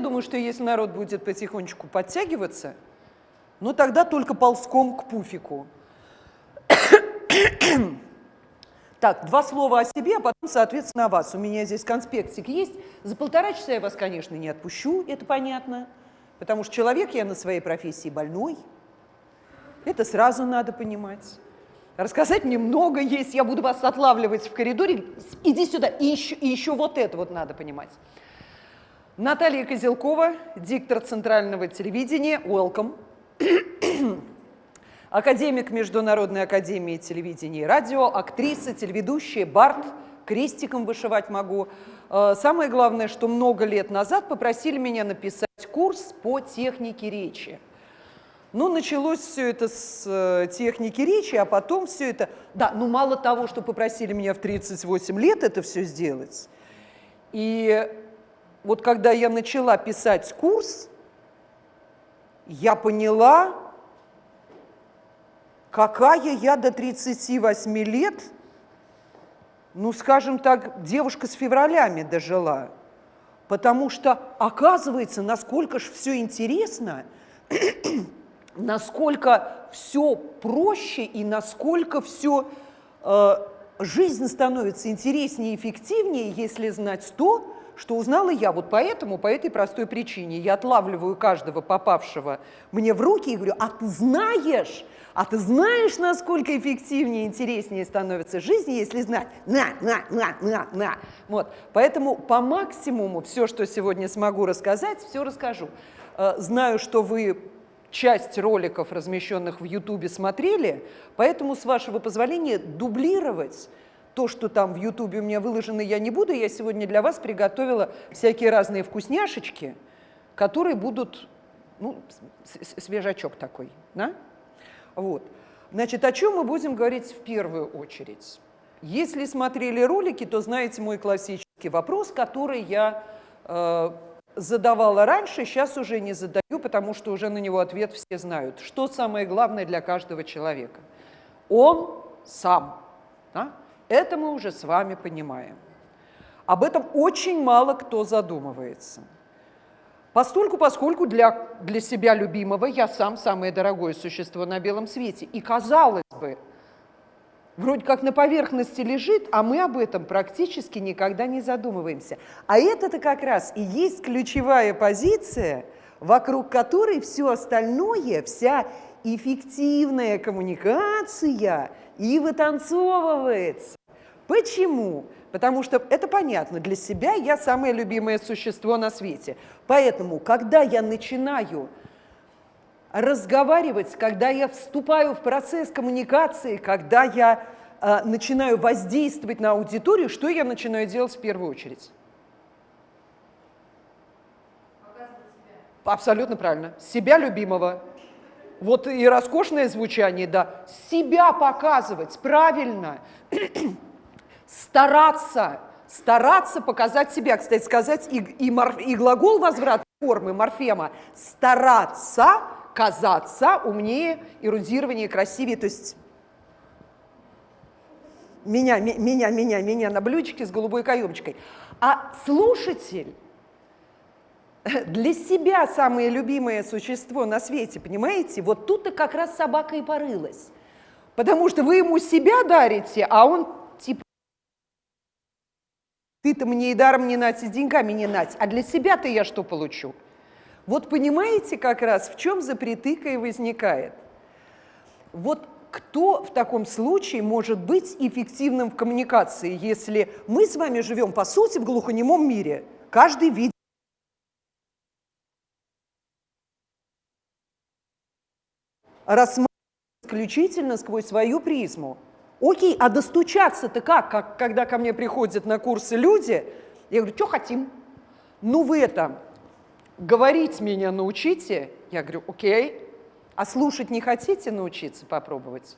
думаю, что если народ будет потихонечку подтягиваться, ну тогда только ползком к пуфику. Так, два слова о себе, а потом, соответственно, о вас. У меня здесь конспектик есть. За полтора часа я вас, конечно, не отпущу, это понятно, потому что человек я на своей профессии больной. Это сразу надо понимать. Рассказать мне много есть, я буду вас отлавливать в коридоре. Иди сюда, и еще, и еще вот это вот надо понимать. Наталья Козелкова, диктор Центрального телевидения, welcome. Академик Международной академии телевидения и радио, актриса, телеведущая, бард, крестиком вышивать могу. Э, самое главное, что много лет назад попросили меня написать курс по технике речи. Ну, началось все это с э, техники речи, а потом все это... Да, ну мало того, что попросили меня в 38 лет это все сделать. И вот когда я начала писать курс, я поняла, Какая я до 38 лет, ну, скажем так, девушка с февралями дожила. Потому что, оказывается, насколько же все интересно, насколько все проще и насколько все э, жизнь становится интереснее и эффективнее, если знать то, что узнала я. Вот поэтому, по этой простой причине, я отлавливаю каждого попавшего мне в руки и говорю, а ты знаешь, а ты знаешь, насколько эффективнее и интереснее становится жизнь, если знать на, на, на, на, на. Вот. Поэтому по максимуму все, что сегодня смогу рассказать, все расскажу. Э, знаю, что вы часть роликов, размещенных в Ютубе, смотрели, поэтому, с вашего позволения, дублировать то, что там в Ютубе у меня выложено, я не буду. Я сегодня для вас приготовила всякие разные вкусняшечки, которые будут, ну, свежачок такой, да? Вот. Значит, о чем мы будем говорить в первую очередь? Если смотрели ролики, то знаете мой классический вопрос, который я э, задавала раньше, сейчас уже не задаю, потому что уже на него ответ все знают. Что самое главное для каждого человека? Он сам. Да? Это мы уже с вами понимаем. Об этом очень мало кто задумывается. Постольку, поскольку для, для себя любимого я сам самое дорогое существо на белом свете. И казалось бы, вроде как на поверхности лежит, а мы об этом практически никогда не задумываемся. А это-то как раз и есть ключевая позиция, вокруг которой все остальное, вся эффективная коммуникация и вытанцовывается. Почему? Потому что это понятно, для себя я самое любимое существо на свете. Поэтому, когда я начинаю разговаривать, когда я вступаю в процесс коммуникации, когда я э, начинаю воздействовать на аудиторию, что я начинаю делать в первую очередь? Абсолютно правильно. Себя любимого. Вот и роскошное звучание, да. Себя показывать, правильно стараться, стараться показать себя. Кстати сказать, и, и, морф, и глагол возврат формы морфема стараться казаться умнее, эрудированнее, красивее, то есть меня, меня, меня, меня на блюдечке с голубой каемочкой. А слушатель для себя самое любимое существо на свете, понимаете? Вот тут-то как раз собака и порылась. Потому что вы ему себя дарите, а он ты-то мне и даром не нать, и с деньгами не нать, а для себя-то я что получу? Вот понимаете как раз, в чем запретыка и возникает? Вот кто в таком случае может быть эффективным в коммуникации, если мы с вами живем, по сути, в глухонемом мире? Каждый видит рассматривать исключительно сквозь свою призму. Окей, а достучаться-то как? как? Когда ко мне приходят на курсы люди, я говорю, что хотим? Ну вы это, говорить меня научите? Я говорю, окей. А слушать не хотите научиться попробовать?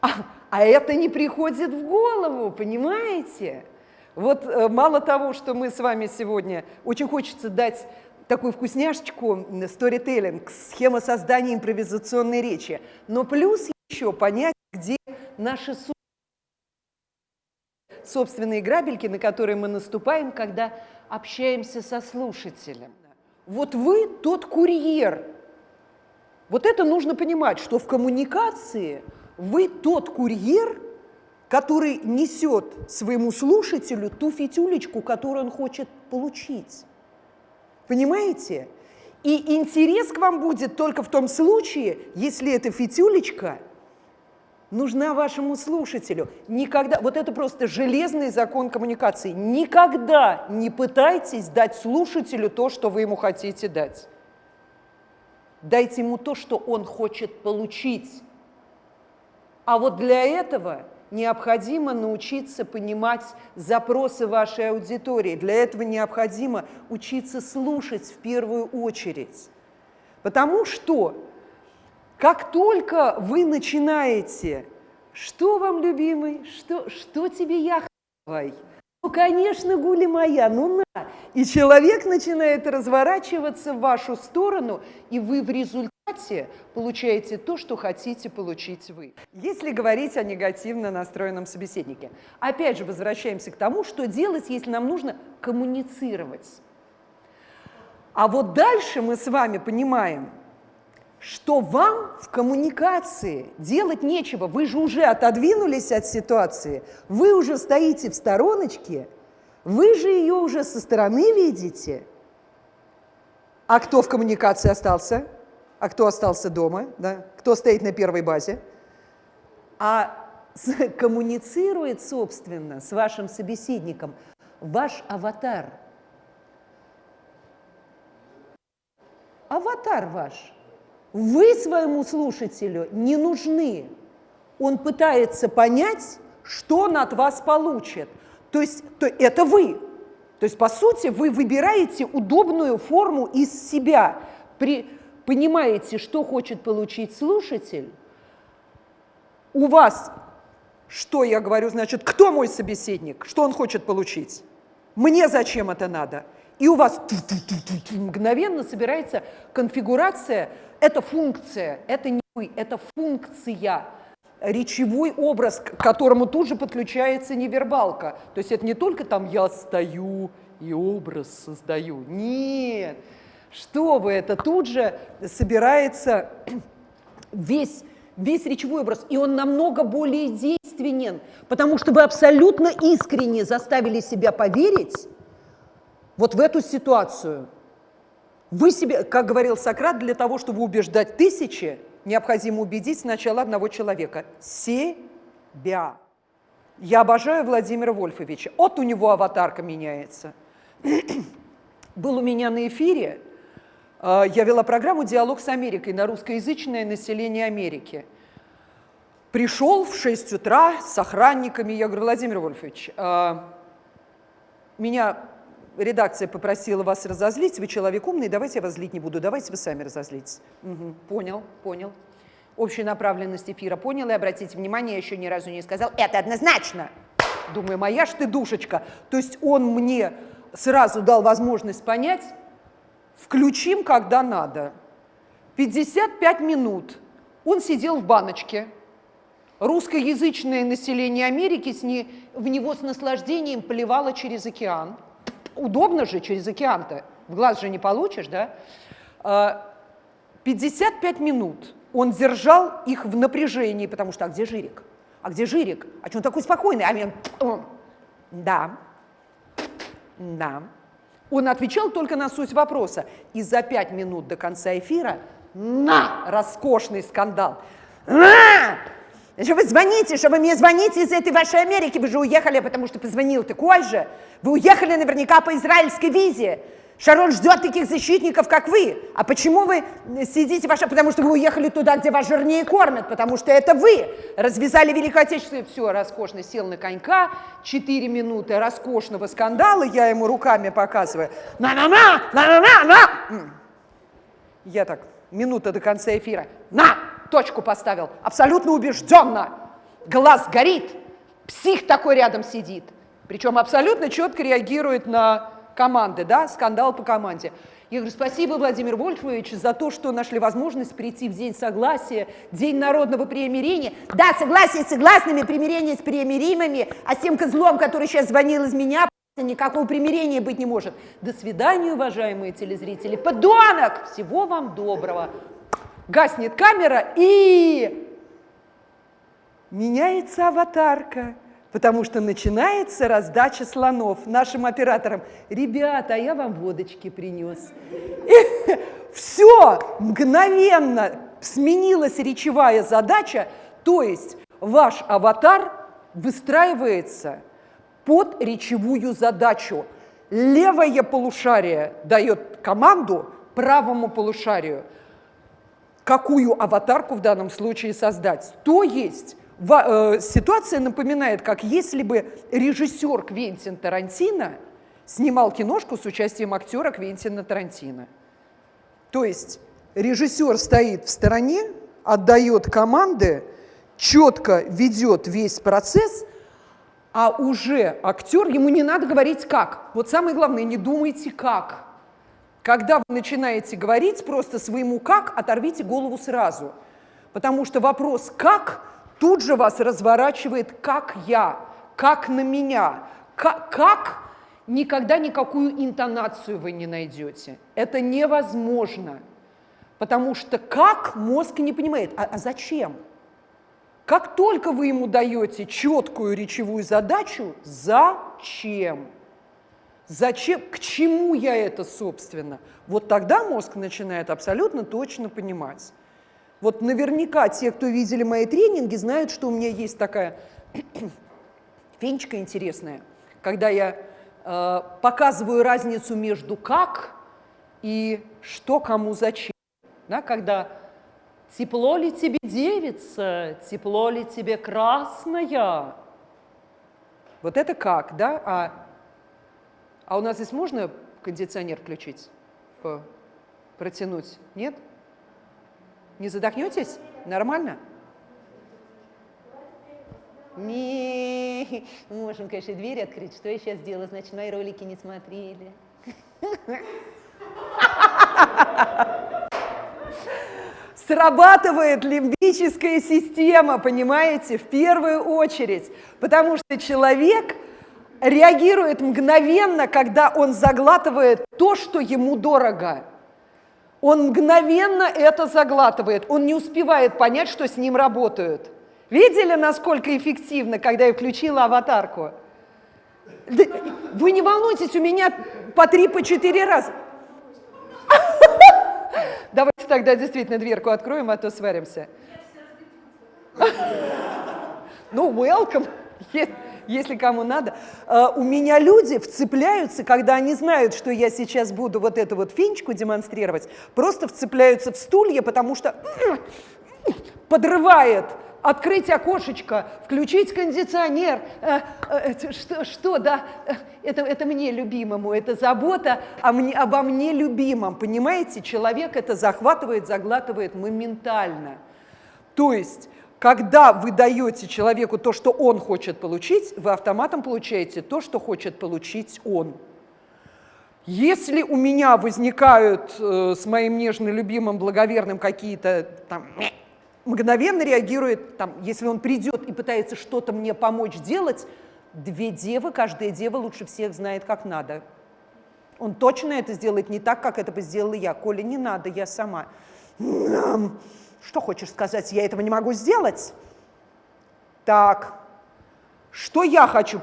А, а это не приходит в голову, понимаете? Вот э, мало того, что мы с вами сегодня, очень хочется дать такую вкусняшечку storytelling, схема создания импровизационной речи. Но плюс еще понять, где наши собственные грабельки, на которые мы наступаем, когда общаемся со слушателем. Вот вы тот курьер. Вот это нужно понимать, что в коммуникации вы тот курьер, который несет своему слушателю ту фитюлечку, которую он хочет получить. Понимаете? И интерес к вам будет только в том случае, если эта фитюлечка нужна вашему слушателю. Никогда, вот это просто железный закон коммуникации. Никогда не пытайтесь дать слушателю то, что вы ему хотите дать. Дайте ему то, что он хочет получить. А вот для этого необходимо научиться понимать запросы вашей аудитории. Для этого необходимо учиться слушать в первую очередь. Потому что как только вы начинаете, что вам, любимый, что, что тебе я хавай? Ну, конечно, гули моя, ну на. И человек начинает разворачиваться в вашу сторону, и вы в результате получаете то, что хотите получить вы. Если говорить о негативно настроенном собеседнике. Опять же, возвращаемся к тому, что делать, если нам нужно коммуницировать. А вот дальше мы с вами понимаем, что вам в коммуникации делать нечего. Вы же уже отодвинулись от ситуации, вы уже стоите в стороночке, вы же ее уже со стороны видите. А кто в коммуникации остался? А кто остался дома? Да? Кто стоит на первой базе? А коммуницирует, собственно, с вашим собеседником ваш аватар. Аватар ваш – вы своему слушателю не нужны. Он пытается понять, что он от вас получит. То есть то, это вы. То есть, по сути, вы выбираете удобную форму из себя, при, понимаете, что хочет получить слушатель. У вас, что я говорю, значит, кто мой собеседник, что он хочет получить? Мне зачем это надо? И у вас мгновенно собирается конфигурация это функция, это не вы, это функция, речевой образ, к которому тут же подключается невербалка. То есть это не только там «я стою и образ создаю». Нет, что вы, это тут же собирается весь, весь речевой образ, и он намного более действенен, потому что вы абсолютно искренне заставили себя поверить вот в эту ситуацию – вы себе, как говорил Сократ, для того, чтобы убеждать тысячи, необходимо убедить сначала одного человека – себя. Я обожаю Владимира Вольфовича. Вот у него аватарка меняется. Был у меня на эфире, э, я вела программу «Диалог с Америкой» на русскоязычное население Америки. Пришел в 6 утра с охранниками, я говорю, Владимир Вольфович, э, меня редакция попросила вас разозлить, вы человек умный, давайте я вас злить не буду, давайте вы сами разозлитесь. Угу, понял, понял. Общую направленность эфира понял, и обратите внимание, я еще ни разу не сказал, это однозначно. Думаю, моя ж ты душечка. То есть он мне сразу дал возможность понять, включим, когда надо. 55 минут он сидел в баночке, русскоязычное население Америки с не, в него с наслаждением поливало через океан удобно же через океан-то, в глаз же не получишь, да? 55 а, минут он держал их в напряжении, потому что, а где Жирик? А где Жирик? А что он такой спокойный? А мне, да, да. Он отвечал только на суть вопроса. И за пять минут до конца эфира на роскошный скандал. На! Что вы звоните, что вы мне звоните из этой вашей Америки, вы же уехали, потому что позвонил такой же. Вы уехали наверняка по израильской визе. Шарон ждет таких защитников, как вы. А почему вы сидите ваша? Потому что вы уехали туда, где вас жирнее кормят, потому что это вы развязали Великую Отечественную. Все, роскошно сел на конька, четыре минуты роскошного скандала, я ему руками показываю. На-на-на, на-на-на-на. Я так, минута до конца эфира. На! Точку поставил, абсолютно убежденно. Глаз горит, псих такой рядом сидит. Причем абсолютно четко реагирует на команды, да, скандал по команде. Я говорю, спасибо, Владимир Вольфович, за то, что нашли возможность прийти в День Согласия, День народного примирения. Да, согласие с согласными, примирение с примиримыми, а с тем козлом, который сейчас звонил из меня, никакого примирения быть не может. До свидания, уважаемые телезрители. Подонок! Всего вам доброго. Гаснет камера и меняется аватарка потому что начинается раздача слонов нашим операторам. Ребята, а я вам водочки принес. И все, мгновенно сменилась речевая задача, то есть ваш аватар выстраивается под речевую задачу. Левое полушарие дает команду правому полушарию, какую аватарку в данном случае создать. То есть Э, ситуация напоминает, как если бы режиссер Квентин Тарантино снимал киношку с участием актера Квентина Тарантино. То есть режиссер стоит в стороне, отдает команды, четко ведет весь процесс, а уже актер, ему не надо говорить как. Вот самое главное, не думайте как. Когда вы начинаете говорить просто своему как, оторвите голову сразу. Потому что вопрос «как» тут же вас разворачивает «как я», «как на меня», «как», как никогда никакую интонацию вы не найдете. Это невозможно, потому что как мозг не понимает, а, а зачем? Как только вы ему даете четкую речевую задачу, зачем? Зачем? К чему я это, собственно? Вот тогда мозг начинает абсолютно точно понимать. Вот наверняка те, кто видели мои тренинги, знают, что у меня есть такая фенечка интересная, когда я э, показываю разницу между как и что кому зачем. Да, когда тепло ли тебе девица, тепло ли тебе красная. Вот это как, да? А, а у нас здесь можно кондиционер включить, протянуть? Нет? Не задохнетесь? Нормально? Не, можем, конечно, дверь открыть. Что я сейчас делаю? Значит, мои ролики не смотрели. Срабатывает лимбическая система, понимаете, в первую очередь, потому что человек реагирует мгновенно, когда он заглатывает то, что ему дорого он мгновенно это заглатывает, он не успевает понять, что с ним работают. Видели, насколько эффективно, когда я включила аватарку? Вы не волнуйтесь, у меня по три, по четыре раза. Давайте тогда действительно дверку откроем, а то сваримся. Ну, welcome если кому надо. А, у меня люди вцепляются, когда они знают, что я сейчас буду вот эту вот финчку демонстрировать, просто вцепляются в стулья, потому что подрывает открыть окошечко, включить кондиционер. Э, э, что, что да, это, это мне любимому, это забота о мне, обо мне любимом. Понимаете, человек это захватывает, заглатывает моментально. То есть когда вы даете человеку то, что он хочет получить, вы автоматом получаете то, что хочет получить он. Если у меня возникают э, с моим нежно любимым, благоверным какие-то там мгновенно реагирует, там, если он придет и пытается что-то мне помочь делать, две девы, каждая дева лучше всех знает, как надо. Он точно это сделает не так, как это бы сделала я. Коля, не надо, я сама. Что хочешь сказать, я этого не могу сделать? Так, что я хочу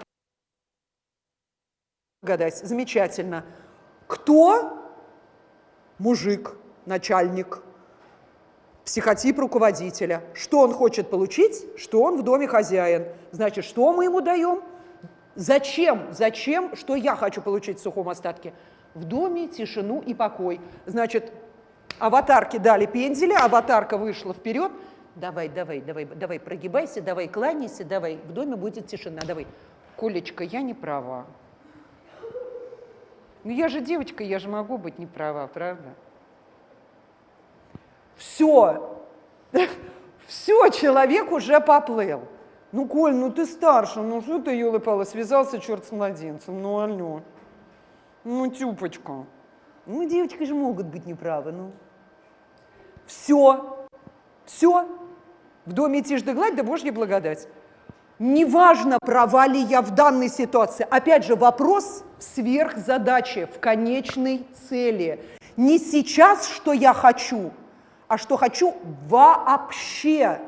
гадать? Замечательно. Кто мужик, начальник, психотип руководителя? Что он хочет получить? Что он в доме хозяин? Значит, что мы ему даем? Зачем? Зачем? Что я хочу получить в сухом остатке? В доме тишину и покой. Значит, Аватарке дали пензели, аватарка вышла вперед. Давай, давай, давай, давай, прогибайся, давай, кланяйся, давай, в доме будет тишина, давай. Колечка, я не права. Ну я же девочка, я же могу быть не права, правда? Все, все, человек уже поплыл. Ну, Коль, ну ты старше, ну что ты, елы связался черт с младенцем, ну алло, ну тюпочка. Ну, девочки же могут быть неправы, ну. Все, все. В доме тишь гладь, да Божья благодать. Неважно, права ли я в данной ситуации. Опять же, вопрос в сверхзадаче, в конечной цели. Не сейчас, что я хочу, а что хочу вообще.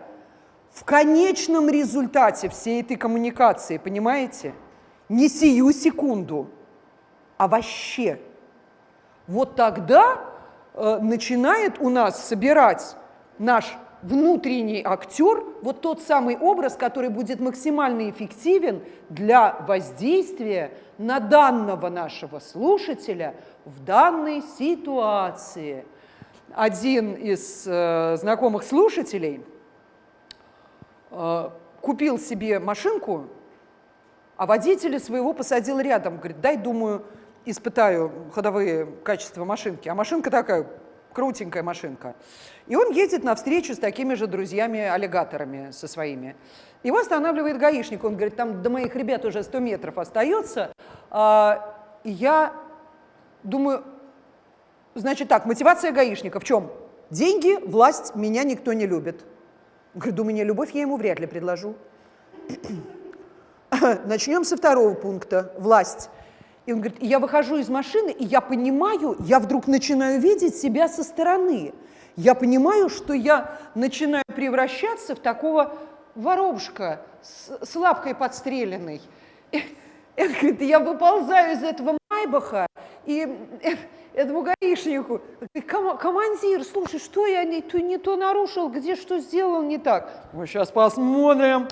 В конечном результате всей этой коммуникации, понимаете? Не сию секунду, а вообще. Вот тогда начинает у нас собирать наш внутренний актер, вот тот самый образ, который будет максимально эффективен для воздействия на данного нашего слушателя в данной ситуации. Один из э, знакомых слушателей э, купил себе машинку, а водителя своего посадил рядом. Говорит, дай, думаю, испытаю ходовые качества машинки. А машинка такая, крутенькая машинка. И он едет на встречу с такими же друзьями-аллигаторами, со своими. Его останавливает гаишник, он говорит, там до моих ребят уже 100 метров остается. А, я думаю, значит так, мотивация гаишника в чем? Деньги, власть, меня никто не любит. Говорит, думаю, не любовь я ему вряд ли предложу. Начнем со второго пункта, власть. И он говорит, я выхожу из машины, и я понимаю, я вдруг начинаю видеть себя со стороны. Я понимаю, что я начинаю превращаться в такого воробушка с, с лапкой подстреленной. И, и, говорит, я выползаю из этого майбаха, и э, этому гаишнику, Ком командир, слушай, что я не не то нарушил, где что сделал не так? Мы сейчас посмотрим.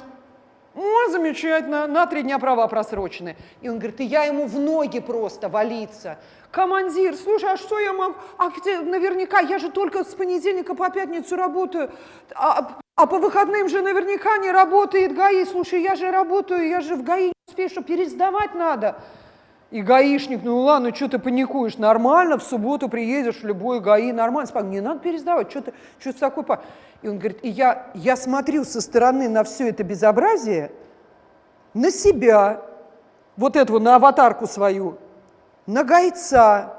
О, замечательно, на три дня права просрочены. И он говорит, и я ему в ноги просто валиться. Командир, слушай, а что я могу? А где, наверняка, я же только с понедельника по пятницу работаю, а, а по выходным же наверняка не работает ГАИ. Слушай, я же работаю, я же в ГАИ не успею, что пересдавать надо. И гаишник, ну ладно, что ты паникуешь, нормально, в субботу приедешь в любой ГАИ, нормально, спокойно, не надо пересдавать, что ты, что ты такой... И он говорит, и я, я смотрю со стороны на все это безобразие, на себя, вот этого, на аватарку свою, на гайца,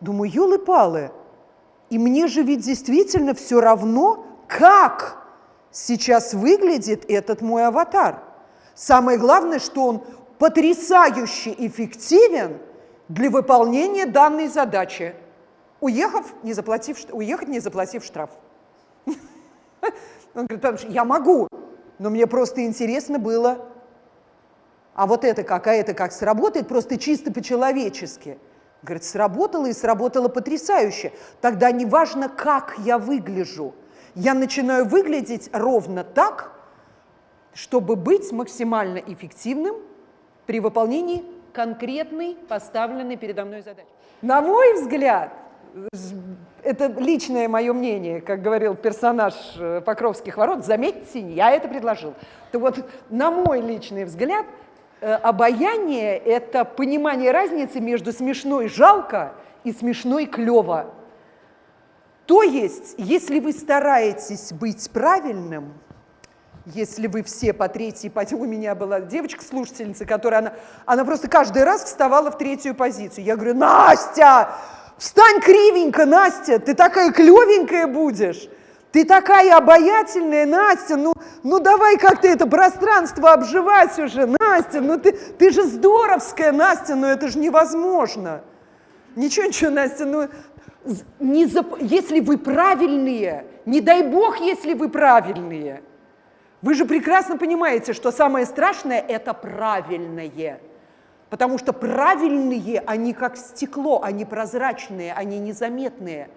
думаю, елы-палы, и мне же ведь действительно все равно, как сейчас выглядит этот мой аватар. Самое главное, что он потрясающе эффективен для выполнения данной задачи, уехав, не заплатив, уехать, не заплатив штраф. Он говорит, я могу, но мне просто интересно было, а вот это как, а это как сработает, просто чисто по-человечески. Говорит, сработало и сработало потрясающе. Тогда не важно, как я выгляжу. Я начинаю выглядеть ровно так, чтобы быть максимально эффективным при выполнении конкретной поставленной передо мной задачи. На мой взгляд, это личное мое мнение, как говорил персонаж э, Покровских ворот, заметьте, я это предложил. То вот, на мой личный взгляд, э, обаяние – это понимание разницы между смешной жалко и смешной клево. То есть, если вы стараетесь быть правильным – если вы все по третьей, по... у меня была девочка-слушательница, которая, она, она просто каждый раз вставала в третью позицию. Я говорю, Настя, встань кривенько, Настя, ты такая клевенькая будешь. Ты такая обаятельная, Настя, ну, ну давай как-то это пространство обживать уже, Настя, ну ты, ты же здоровская, Настя, ну это же невозможно. Ничего, ничего, Настя, ну не зап... если вы правильные, не дай бог, если вы правильные – вы же прекрасно понимаете, что самое страшное – это правильное. Потому что правильные, они как стекло, они прозрачные, они незаметные.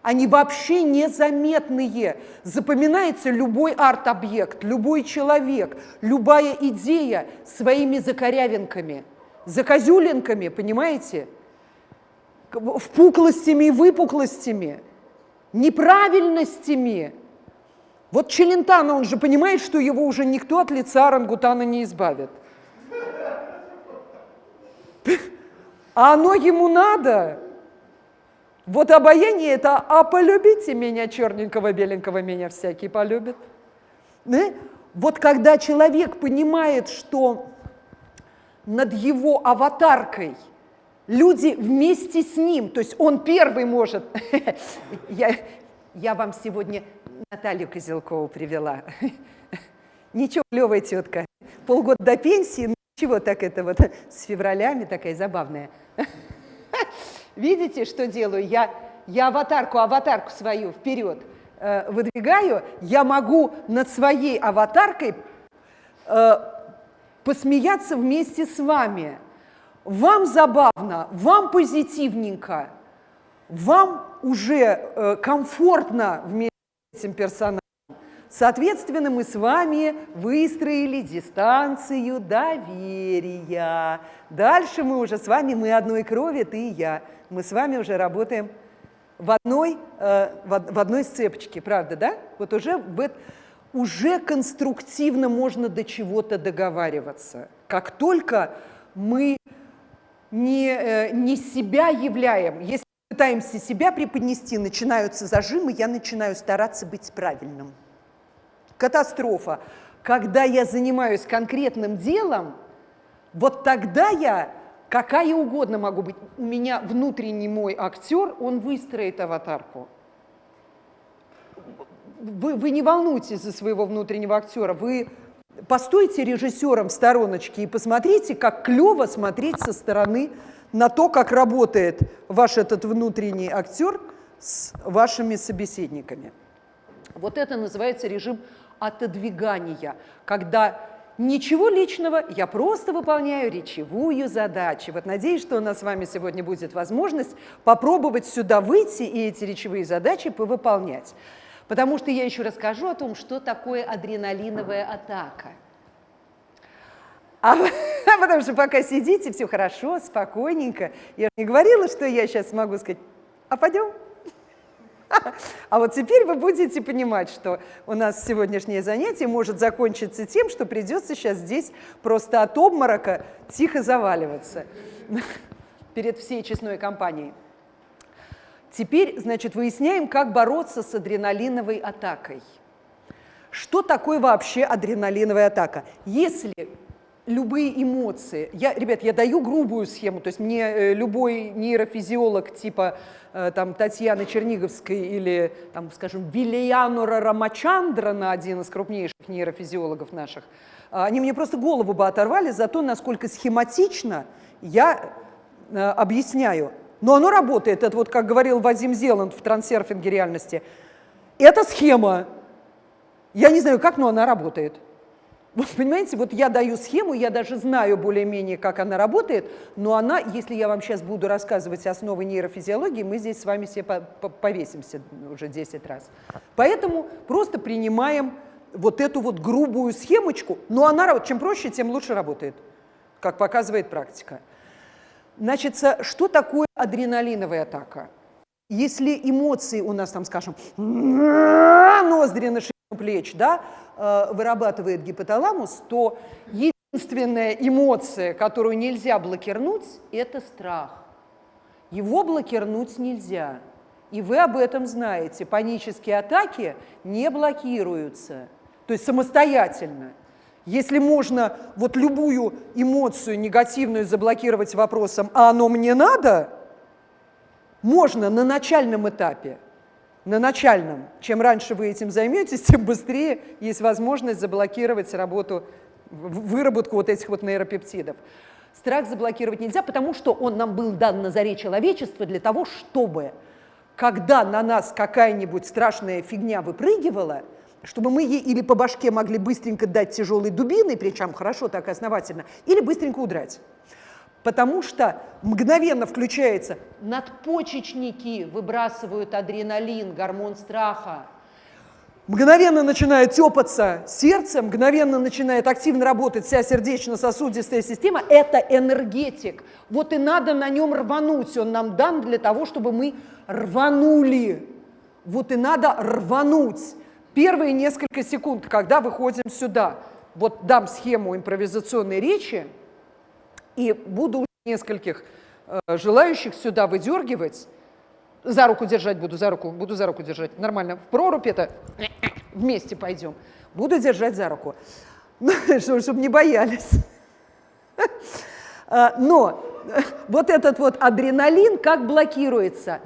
Они вообще незаметные. Запоминается любой арт-объект, любой человек, любая идея своими закорявинками, закозюлинками, понимаете? Впуклостями и выпуклостями, неправильностями – вот Челентано, он же понимает, что его уже никто от лица орангутана не избавит. А оно ему надо. Вот обаяние это, а полюбите меня, черненького, беленького, меня всякий полюбит. Да? Вот когда человек понимает, что над его аватаркой люди вместе с ним, то есть он первый может. я, я вам сегодня Наталью Козелкову привела. Ничего, клевая тетка. Полгода до пенсии, ну чего так это вот с февралями такая забавная. Видите, что делаю? Я, я аватарку, аватарку свою вперед э, выдвигаю. Я могу над своей аватаркой э, посмеяться вместе с вами. Вам забавно, вам позитивненько, вам уже э, комфортно вместе этим персонажем. Соответственно, мы с вами выстроили дистанцию доверия. Дальше мы уже с вами, мы одной крови, ты и я. Мы с вами уже работаем в одной, э, в одной сцепочке, правда, да? Вот уже, в, уже конструктивно можно до чего-то договариваться. Как только мы не, э, не себя являем, если пытаемся себя преподнести, начинаются зажимы, я начинаю стараться быть правильным катастрофа. Когда я занимаюсь конкретным делом, вот тогда я какая угодно могу быть. У меня внутренний мой актер, он выстроит аватарку. Вы, вы не волнуйтесь за своего внутреннего актера, вы постойте режиссером в стороночке и посмотрите, как клево смотреть со стороны на то, как работает ваш этот внутренний актер с вашими собеседниками. Вот это называется режим отодвигания, когда ничего личного, я просто выполняю речевую задачу. Вот надеюсь, что у нас с вами сегодня будет возможность попробовать сюда выйти и эти речевые задачи повыполнять. Потому что я еще расскажу о том, что такое адреналиновая атака. А, потому что пока сидите, все хорошо, спокойненько. Я не говорила, что я сейчас могу сказать, а пойдем? А вот теперь вы будете понимать, что у нас сегодняшнее занятие может закончиться тем, что придется сейчас здесь просто от обморока тихо заваливаться перед всей честной компанией. Теперь, значит, выясняем, как бороться с адреналиновой атакой. Что такое вообще адреналиновая атака? Если любые эмоции. Я, ребят, я даю грубую схему, то есть мне э, любой нейрофизиолог типа э, там, Татьяны Черниговской или, там, скажем, Вильянора Рамачандрана, один из крупнейших нейрофизиологов наших, э, они мне просто голову бы оторвали за то, насколько схематично я объясняю. Но оно работает, это вот, как говорил Вадим Зеланд в трансерфинге реальности. Это схема. Я не знаю, как, но она работает. Вот понимаете, вот я даю схему, я даже знаю более-менее, как она работает, но она, если я вам сейчас буду рассказывать основы нейрофизиологии, мы здесь с вами все повесимся уже 10 раз. Поэтому просто принимаем вот эту вот грубую схемочку, но она, чем проще, тем лучше работает, как показывает практика. Значит, что такое адреналиновая атака? Если эмоции у нас там, скажем, ноздри плеч, да, э, вырабатывает гипоталамус, то единственная эмоция, которую нельзя блокирнуть, это страх. Его блокирнуть нельзя. И вы об этом знаете. Панические атаки не блокируются, то есть самостоятельно. Если можно вот любую эмоцию негативную заблокировать вопросом «а оно мне надо?», можно на начальном этапе на начальном. Чем раньше вы этим займетесь, тем быстрее есть возможность заблокировать работу, выработку вот этих вот нейропептидов. Страх заблокировать нельзя, потому что он нам был дан на заре человечества для того, чтобы, когда на нас какая-нибудь страшная фигня выпрыгивала, чтобы мы ей или по башке могли быстренько дать тяжелой дубиной, причем хорошо так основательно, или быстренько удрать потому что мгновенно включается, надпочечники выбрасывают адреналин, гормон страха, мгновенно начинает тепаться сердце, мгновенно начинает активно работать вся сердечно-сосудистая система, это энергетик. Вот и надо на нем рвануть, он нам дан для того, чтобы мы рванули. Вот и надо рвануть. Первые несколько секунд, когда выходим сюда, вот дам схему импровизационной речи, и буду нескольких э, желающих сюда выдергивать, за руку держать буду, за руку, буду за руку держать, нормально. В прорубь это вместе пойдем. Буду держать за руку, чтобы не боялись. А, но вот этот вот адреналин как блокируется?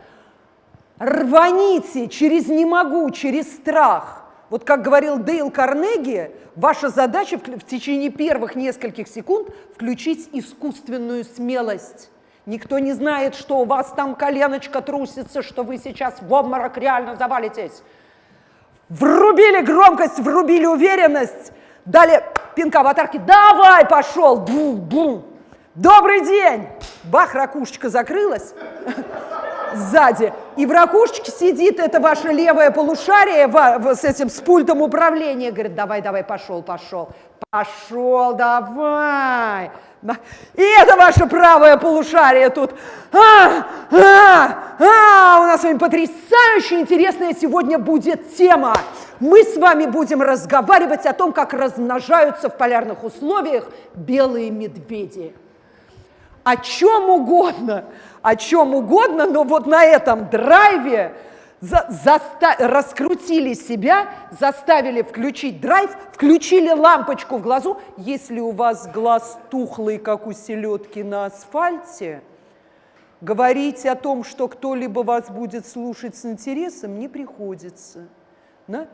Рваните через «не могу», через страх. Вот как говорил Дейл Карнеги, ваша задача в течение первых нескольких секунд включить искусственную смелость. Никто не знает, что у вас там коленочка трусится, что вы сейчас в обморок реально завалитесь. Врубили громкость, врубили уверенность, дали пинка аватарки. Давай, пошел! Бум-бум! Добрый день! Бах, ракушечка закрылась сзади. И в ракушечке сидит это ваше левое полушарие с этим, с пультом управления. Говорит, давай, давай, пошел, пошел. Пошел, давай. И это ваше правое полушарие тут. А, а, а, у нас с вами потрясающе интересная сегодня будет тема. Мы с вами будем разговаривать о том, как размножаются в полярных условиях белые медведи. О чем угодно, о чем угодно, но вот на этом драйве за, раскрутили себя, заставили включить драйв, включили лампочку в глазу. Если у вас глаз тухлый, как у селедки на асфальте, говорить о том, что кто-либо вас будет слушать с интересом, не приходится. Да?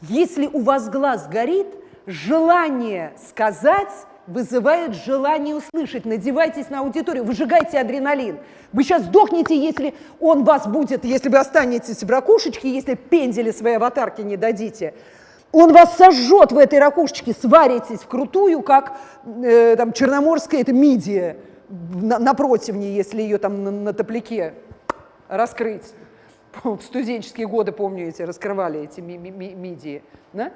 Если у вас глаз горит, желание сказать вызывает желание услышать. Надевайтесь на аудиторию, выжигайте адреналин. Вы сейчас сдохнете, если он вас будет, если вы останетесь в ракушечке, если пендели своей аватарки не дадите. Он вас сожжет в этой ракушечке, сваритесь вкрутую, как э, там, черноморская это мидия на, на противне, если ее там на, на топляке раскрыть. В студенческие годы, помню, эти раскрывали эти ми ми мидии. Да?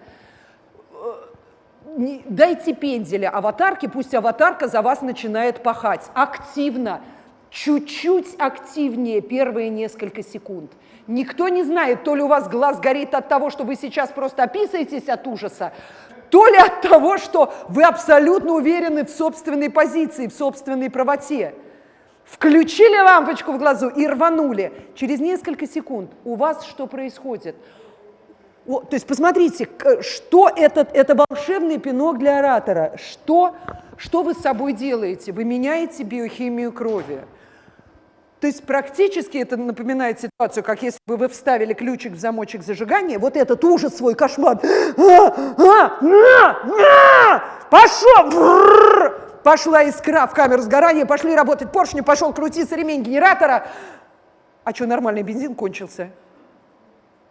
Дайте пенделя аватарке, пусть аватарка за вас начинает пахать активно, чуть-чуть активнее первые несколько секунд. Никто не знает, то ли у вас глаз горит от того, что вы сейчас просто описываетесь от ужаса, то ли от того, что вы абсолютно уверены в собственной позиции, в собственной правоте. Включили лампочку в глазу и рванули. Через несколько секунд у вас что происходит? О, то есть посмотрите, что этот, это волшебный пинок для оратора. Что, что вы с собой делаете? Вы меняете биохимию крови. То есть практически это напоминает ситуацию, как если бы вы вставили ключик в замочек зажигания, вот этот ужас свой, кошмар. А, а, а, пошел! Пошла искра в камеру сгорания, пошли работать поршни, пошел крутиться ремень генератора. А что, нормальный бензин кончился?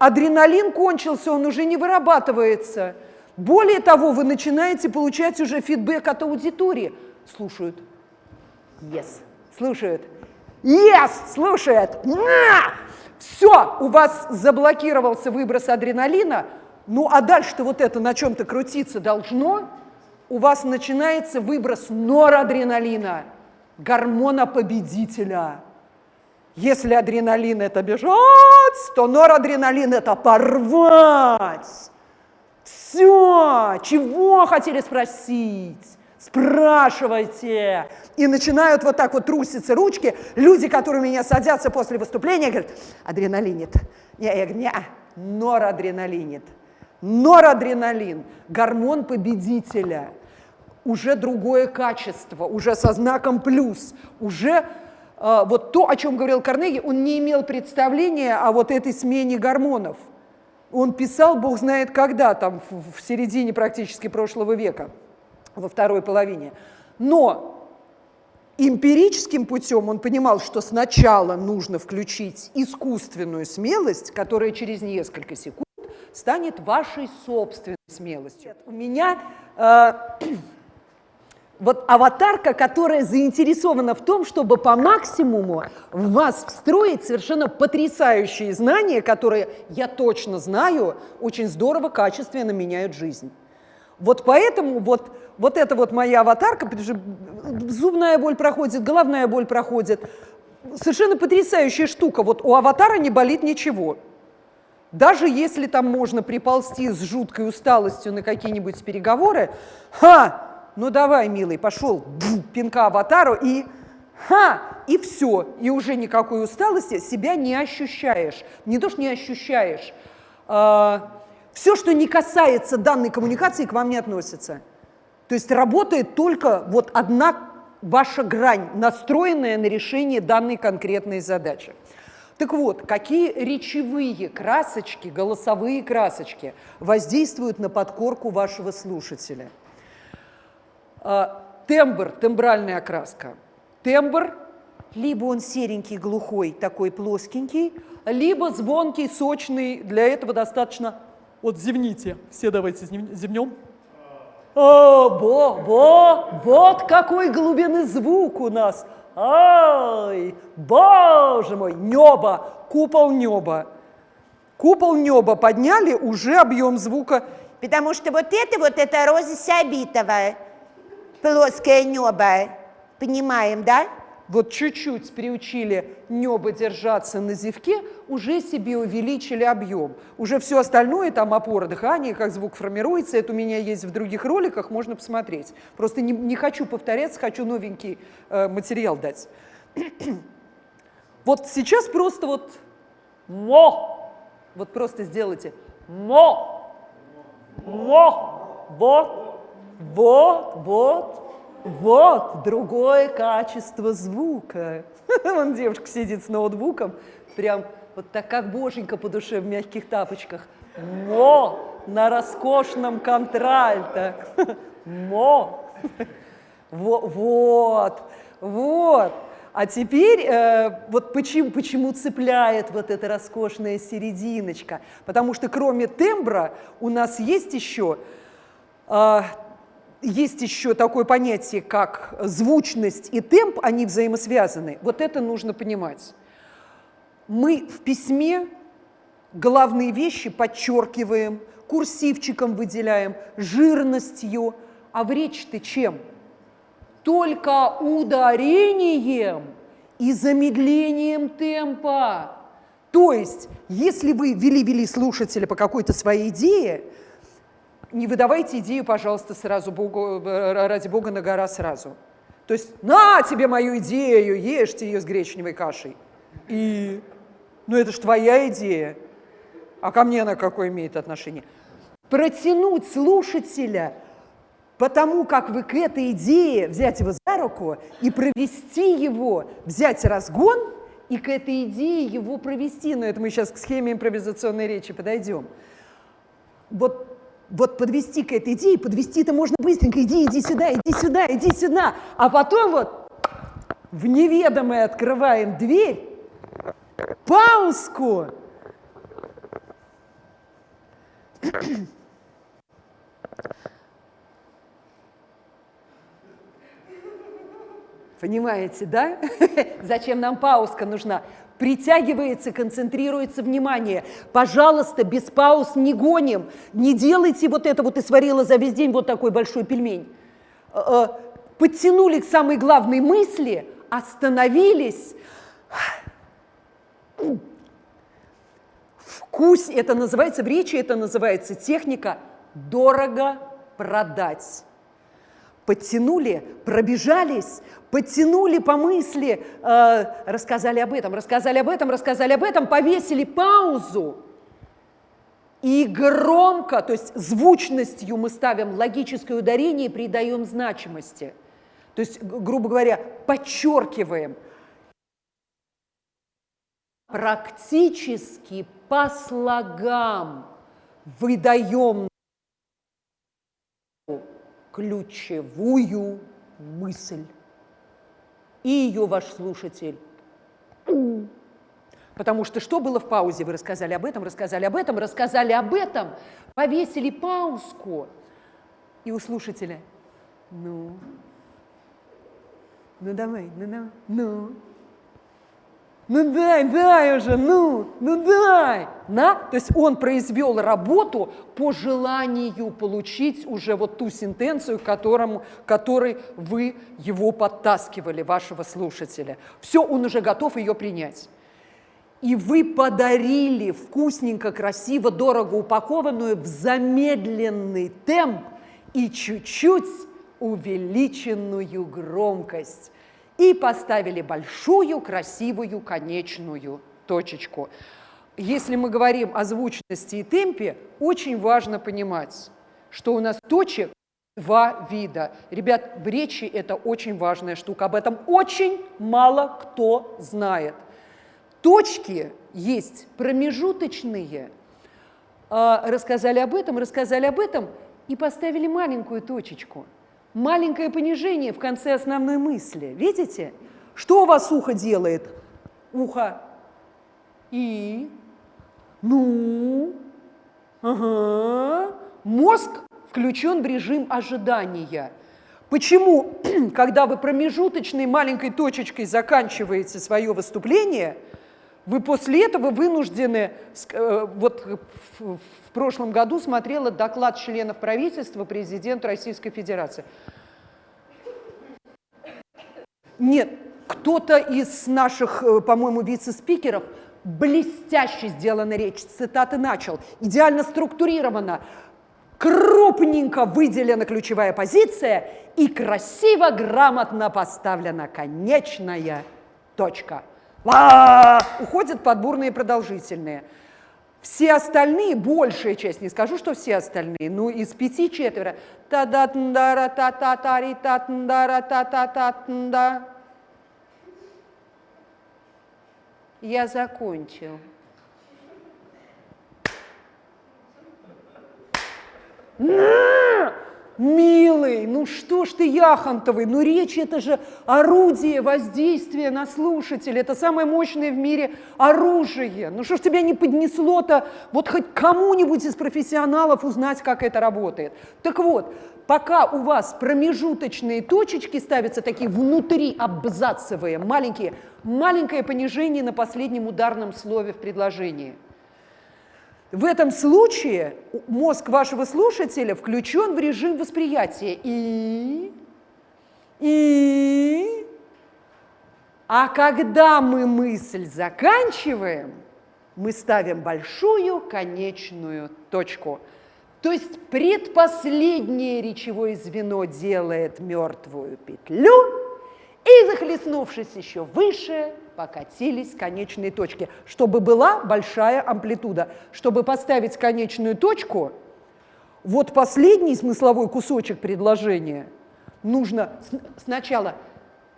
Адреналин кончился, он уже не вырабатывается. Более того, вы начинаете получать уже фидбэк от аудитории. Слушают. Yes. Слушают. Yes! Слушает. На! Все, у вас заблокировался выброс адреналина, ну а дальше-то вот это на чем-то крутиться должно, у вас начинается выброс норадреналина, гормона победителя. Если адреналин – это бежать, то норадреналин – это порвать. Все, чего хотели спросить? Спрашивайте. И начинают вот так вот труситься ручки. Люди, которые меня садятся после выступления, говорят, адреналинит. Не, я говорю, не, норадреналинит. Норадреналин – гормон победителя. Уже другое качество, уже со знаком плюс, уже а, вот то, о чем говорил Карнеги, он не имел представления о вот этой смене гормонов. Он писал, бог знает когда, там в середине практически прошлого века, во второй половине. Но эмпирическим путем он понимал, что сначала нужно включить искусственную смелость, которая через несколько секунд станет вашей собственной смелостью. У меня э, вот аватарка, которая заинтересована в том, чтобы по максимуму в вас встроить совершенно потрясающие знания, которые, я точно знаю, очень здорово, качественно меняют жизнь. Вот поэтому вот, вот эта вот моя аватарка, потому что зубная боль проходит, головная боль проходит, совершенно потрясающая штука. Вот у аватара не болит ничего. Даже если там можно приползти с жуткой усталостью на какие-нибудь переговоры, ха, ну давай, милый, пошел, пинка аватару и ха, и все, и уже никакой усталости себя не ощущаешь. Не то, что не ощущаешь, а, все, что не касается данной коммуникации, к вам не относится. То есть работает только вот одна ваша грань, настроенная на решение данной конкретной задачи. Так вот, какие речевые красочки, голосовые красочки воздействуют на подкорку вашего слушателя? А, тембр, тембральная окраска. Тембр, либо он серенький, глухой, такой плоскенький, либо звонкий, сочный. Для этого достаточно... Вот зевните. Все давайте зевнем. О, бо, бо, вот какой глубины звук у нас. Ай, боже мой, небо, купол неба. Купол неба подняли, уже объем звука. Потому что вот это вот, это Роза Сабитова, плоское небо. Понимаем, да? вот чуть-чуть приучили небо держаться на зевке, уже себе увеличили объем. Уже все остальное, там опора дыхания, как звук формируется, это у меня есть в других роликах, можно посмотреть. Просто не, не хочу повторяться, хочу новенький э, материал дать. вот сейчас просто вот мо, вот просто сделайте мо, мо, вот, вот, вот, вот другое качество звука. Вон девушка сидит с ноутбуком, прям вот так как боженька по душе в мягких тапочках. Мо на роскошном контральто. Мо. Вот, вот. А теперь э, вот почему, почему цепляет вот эта роскошная серединочка? Потому что кроме тембра у нас есть еще э, есть еще такое понятие, как звучность и темп, они взаимосвязаны. Вот это нужно понимать. Мы в письме главные вещи подчеркиваем, курсивчиком выделяем, жирностью, а в речь-то чем? Только ударением и замедлением темпа. То есть, если вы вели-вели слушателя по какой-то своей идее, не выдавайте идею, пожалуйста, сразу Богу, э, ради Бога на гора сразу. То есть на тебе мою идею, ешьте ее с гречневой кашей. И, ну это ж твоя идея. А ко мне она какое имеет отношение? Протянуть слушателя потому как вы к этой идее взять его за руку и провести его, взять разгон и к этой идее его провести. Но это мы сейчас к схеме импровизационной речи подойдем. Вот вот подвести к этой идее, подвести это можно быстренько, иди, иди сюда, иди сюда, иди сюда, а потом вот в неведомое открываем дверь, паузку. Понимаете, да? Зачем нам паузка нужна? Притягивается, концентрируется внимание. Пожалуйста, без пауз не гоним, не делайте вот это вот и сварила за весь день вот такой большой пельмень. Э, э, подтянули к самой главной мысли, остановились. Вкус, это называется в речи, это называется техника «дорого продать» подтянули, пробежались, подтянули по мысли, э, рассказали об этом, рассказали об этом, рассказали об этом, повесили паузу. И громко, то есть звучностью мы ставим логическое ударение и придаем значимости. То есть, грубо говоря, подчеркиваем. Практически по слогам выдаем ключевую мысль. И ее ваш слушатель. Потому что что было в паузе? Вы рассказали об этом, рассказали об этом, рассказали об этом, повесили паузку. И у слушателя, ну, ну давай, ну давай, ну, ну дай, дай уже, ну, ну дай. На? То есть он произвел работу по желанию получить уже вот ту сентенцию, к которому, которой вы его подтаскивали, вашего слушателя. Все, он уже готов ее принять. И вы подарили вкусненько, красиво, дорого упакованную в замедленный темп и чуть-чуть увеличенную громкость и поставили большую, красивую, конечную точечку. Если мы говорим о звучности и темпе, очень важно понимать, что у нас точек Два вида. Ребят, в речи это очень важная штука. Об этом очень мало кто знает. Точки есть промежуточные. А, рассказали об этом, рассказали об этом и поставили маленькую точечку. Маленькое понижение в конце основной мысли. Видите? Что у вас ухо делает? Ухо. И. Ну. Ага. Мозг включен в режим ожидания. Почему, когда вы промежуточной маленькой точечкой заканчиваете свое выступление, вы после этого вынуждены, э, вот в прошлом году смотрела доклад членов правительства президент Российской Федерации. Нет, кто-то из наших, э, по-моему, вице-спикеров блестяще сделана речь, цитаты начал, идеально структурирована, крупненько выделена ключевая позиция и красиво, грамотно поставлена конечная точка. Ва! Уходят подборные продолжительные. Все остальные, большая часть, не скажу, что все остальные, но из пяти четверо. та да та та та ри та тндара та та та тнда. Я закончил. На! Милый, ну что ж ты яхонтовый, ну речь это же орудие воздействия на слушателя, это самое мощное в мире оружие. Ну что ж тебя не поднесло-то вот хоть кому-нибудь из профессионалов узнать, как это работает. Так вот, пока у вас промежуточные точечки ставятся такие внутри абзацевые, маленькие, маленькое понижение на последнем ударном слове в предложении – в этом случае мозг вашего слушателя включен в режим восприятия. И, и, а когда мы мысль заканчиваем, мы ставим большую конечную точку. То есть предпоследнее речевое звено делает мертвую петлю, и, захлестнувшись еще выше, покатились конечные точки, чтобы была большая амплитуда. Чтобы поставить конечную точку, вот последний смысловой кусочек предложения нужно сначала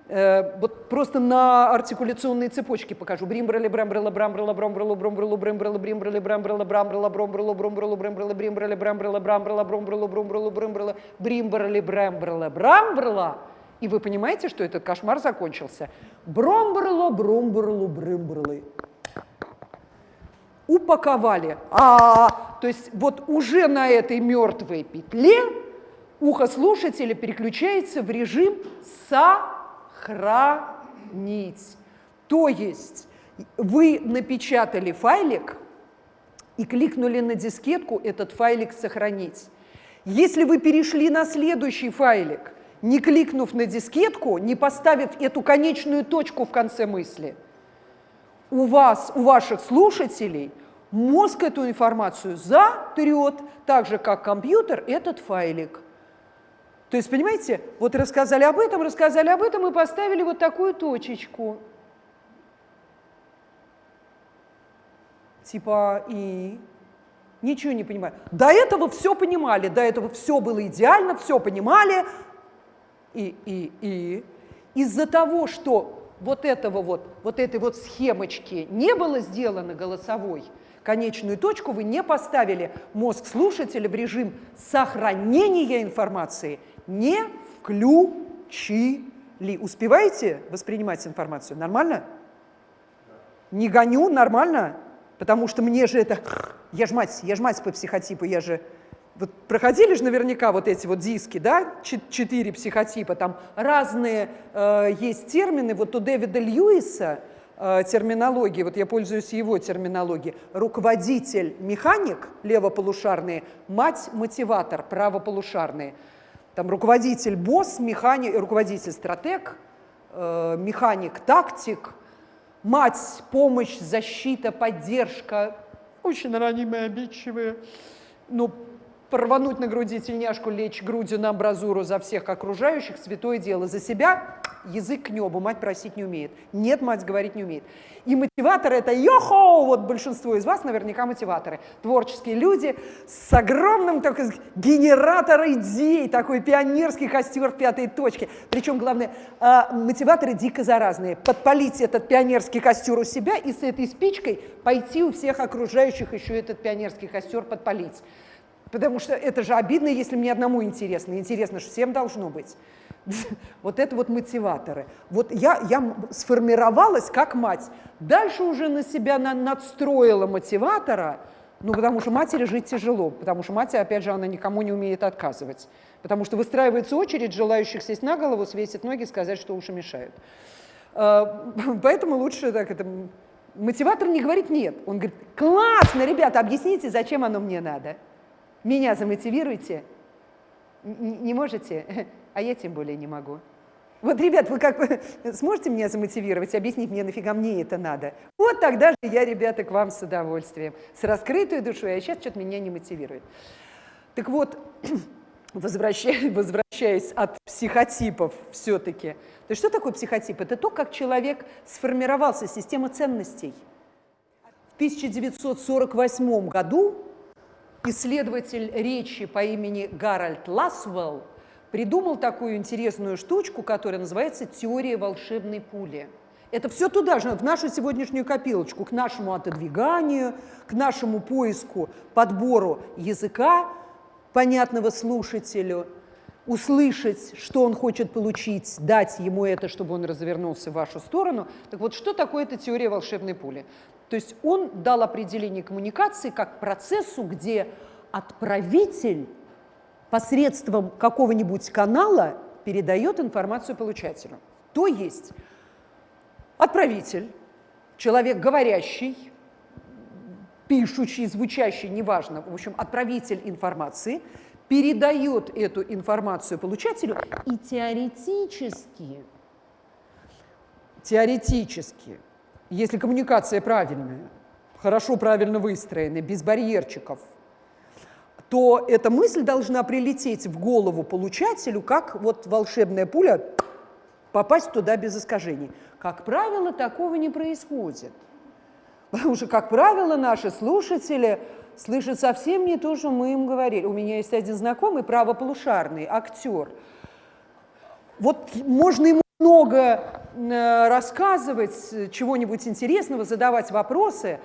э, вот просто на артикуляционной цепочке покажу. Бримбрали, брамбрала, брамбрала, бромбрала, бромбрала, брембрала, бримбрали, брамбрала, брамбрала, бромбрала, бромбрала, брембрала, бримбрали, брамбрала, брамбрала, бромбрала, бромбрала, брембрала, бримбрали, брамбрала, брамбрала, и вы понимаете, что этот кошмар закончился. Бромбрло, бромбрло, брымбрлы. Упаковали. А, то есть вот уже на этой мертвой петле ухо слушателя переключается в режим сохранить. То есть вы напечатали файлик и кликнули на дискетку этот файлик сохранить. Если вы перешли на следующий файлик, не кликнув на дискетку, не поставив эту конечную точку в конце мысли, у вас, у ваших слушателей мозг эту информацию затрет, так же, как компьютер этот файлик. То есть, понимаете, вот рассказали об этом, рассказали об этом и поставили вот такую точечку. Типа и ничего не понимаю. До этого все понимали, до этого все было идеально, все понимали, и, и, и. Из-за того, что вот этого вот, вот этой вот схемочки не было сделано голосовой, конечную точку вы не поставили, мозг слушателя в режим сохранения информации не включили. Успеваете воспринимать информацию? Нормально? Не гоню, нормально? Потому что мне же это... Я ж мать, я ж мать по психотипу, я же вот проходили же наверняка вот эти вот диски, да, четыре психотипа, там разные э, есть термины, вот у Дэвида Льюиса э, терминологии, вот я пользуюсь его терминологией, руководитель, механик, левополушарные, мать, мотиватор, правополушарные. Там руководитель, босс, механик, руководитель, стратег, э, механик, тактик, мать, помощь, защита, поддержка, очень ранимые, обидчивые, ну, порвануть на груди тельняшку, лечь грудью на амбразуру за всех окружающих, святое дело. За себя язык к небу, мать просить не умеет. Нет, мать говорить не умеет. И мотиваторы это йохо, вот большинство из вас наверняка мотиваторы. Творческие люди с огромным так, генератор идей, такой пионерский костер в пятой точке. Причем, главное, э, мотиваторы дико заразные. Подпалить этот пионерский костер у себя и с этой спичкой пойти у всех окружающих еще этот пионерский костер подпалить. Потому что это же обидно, если мне одному интересно. Интересно же всем должно быть. Вот это вот мотиваторы. Вот я, я сформировалась как мать. Дальше уже на себя на, надстроила мотиватора, ну, потому что матери жить тяжело, потому что мать, опять же, она никому не умеет отказывать. Потому что выстраивается очередь желающих сесть на голову, свесить ноги, сказать, что уши мешают. А, поэтому лучше так это... Мотиватор не говорит «нет». Он говорит «классно, ребята, объясните, зачем оно мне надо. Меня замотивируйте». Не можете? а я тем более не могу. Вот, ребят, вы как сможете меня замотивировать, объяснить мне, нафига мне это надо? Вот тогда же я, ребята, к вам с удовольствием, с раскрытой душой, а сейчас что-то меня не мотивирует. Так вот, возвращаясь, от психотипов все-таки, то что такое психотип? Это то, как человек сформировался, система ценностей. В 1948 году исследователь речи по имени Гарольд Ласвелл придумал такую интересную штучку, которая называется теория волшебной пули. Это все туда же, в нашу сегодняшнюю копилочку, к нашему отодвиганию, к нашему поиску, подбору языка, понятного слушателю, услышать, что он хочет получить, дать ему это, чтобы он развернулся в вашу сторону. Так вот, что такое эта теория волшебной пули? То есть он дал определение коммуникации как процессу, где отправитель посредством какого-нибудь канала передает информацию получателю. То есть отправитель, человек говорящий, пишущий, звучащий, неважно, в общем, отправитель информации, передает эту информацию получателю и теоретически, теоретически, если коммуникация правильная, хорошо, правильно выстроена, без барьерчиков – то эта мысль должна прилететь в голову получателю, как вот волшебная пуля, попасть туда без искажений. Как правило, такого не происходит. Потому что, как правило, наши слушатели слышат совсем не то, что мы им говорили. У меня есть один знакомый, правополушарный, актер. Вот можно ему много э, рассказывать, чего-нибудь интересного, задавать вопросы,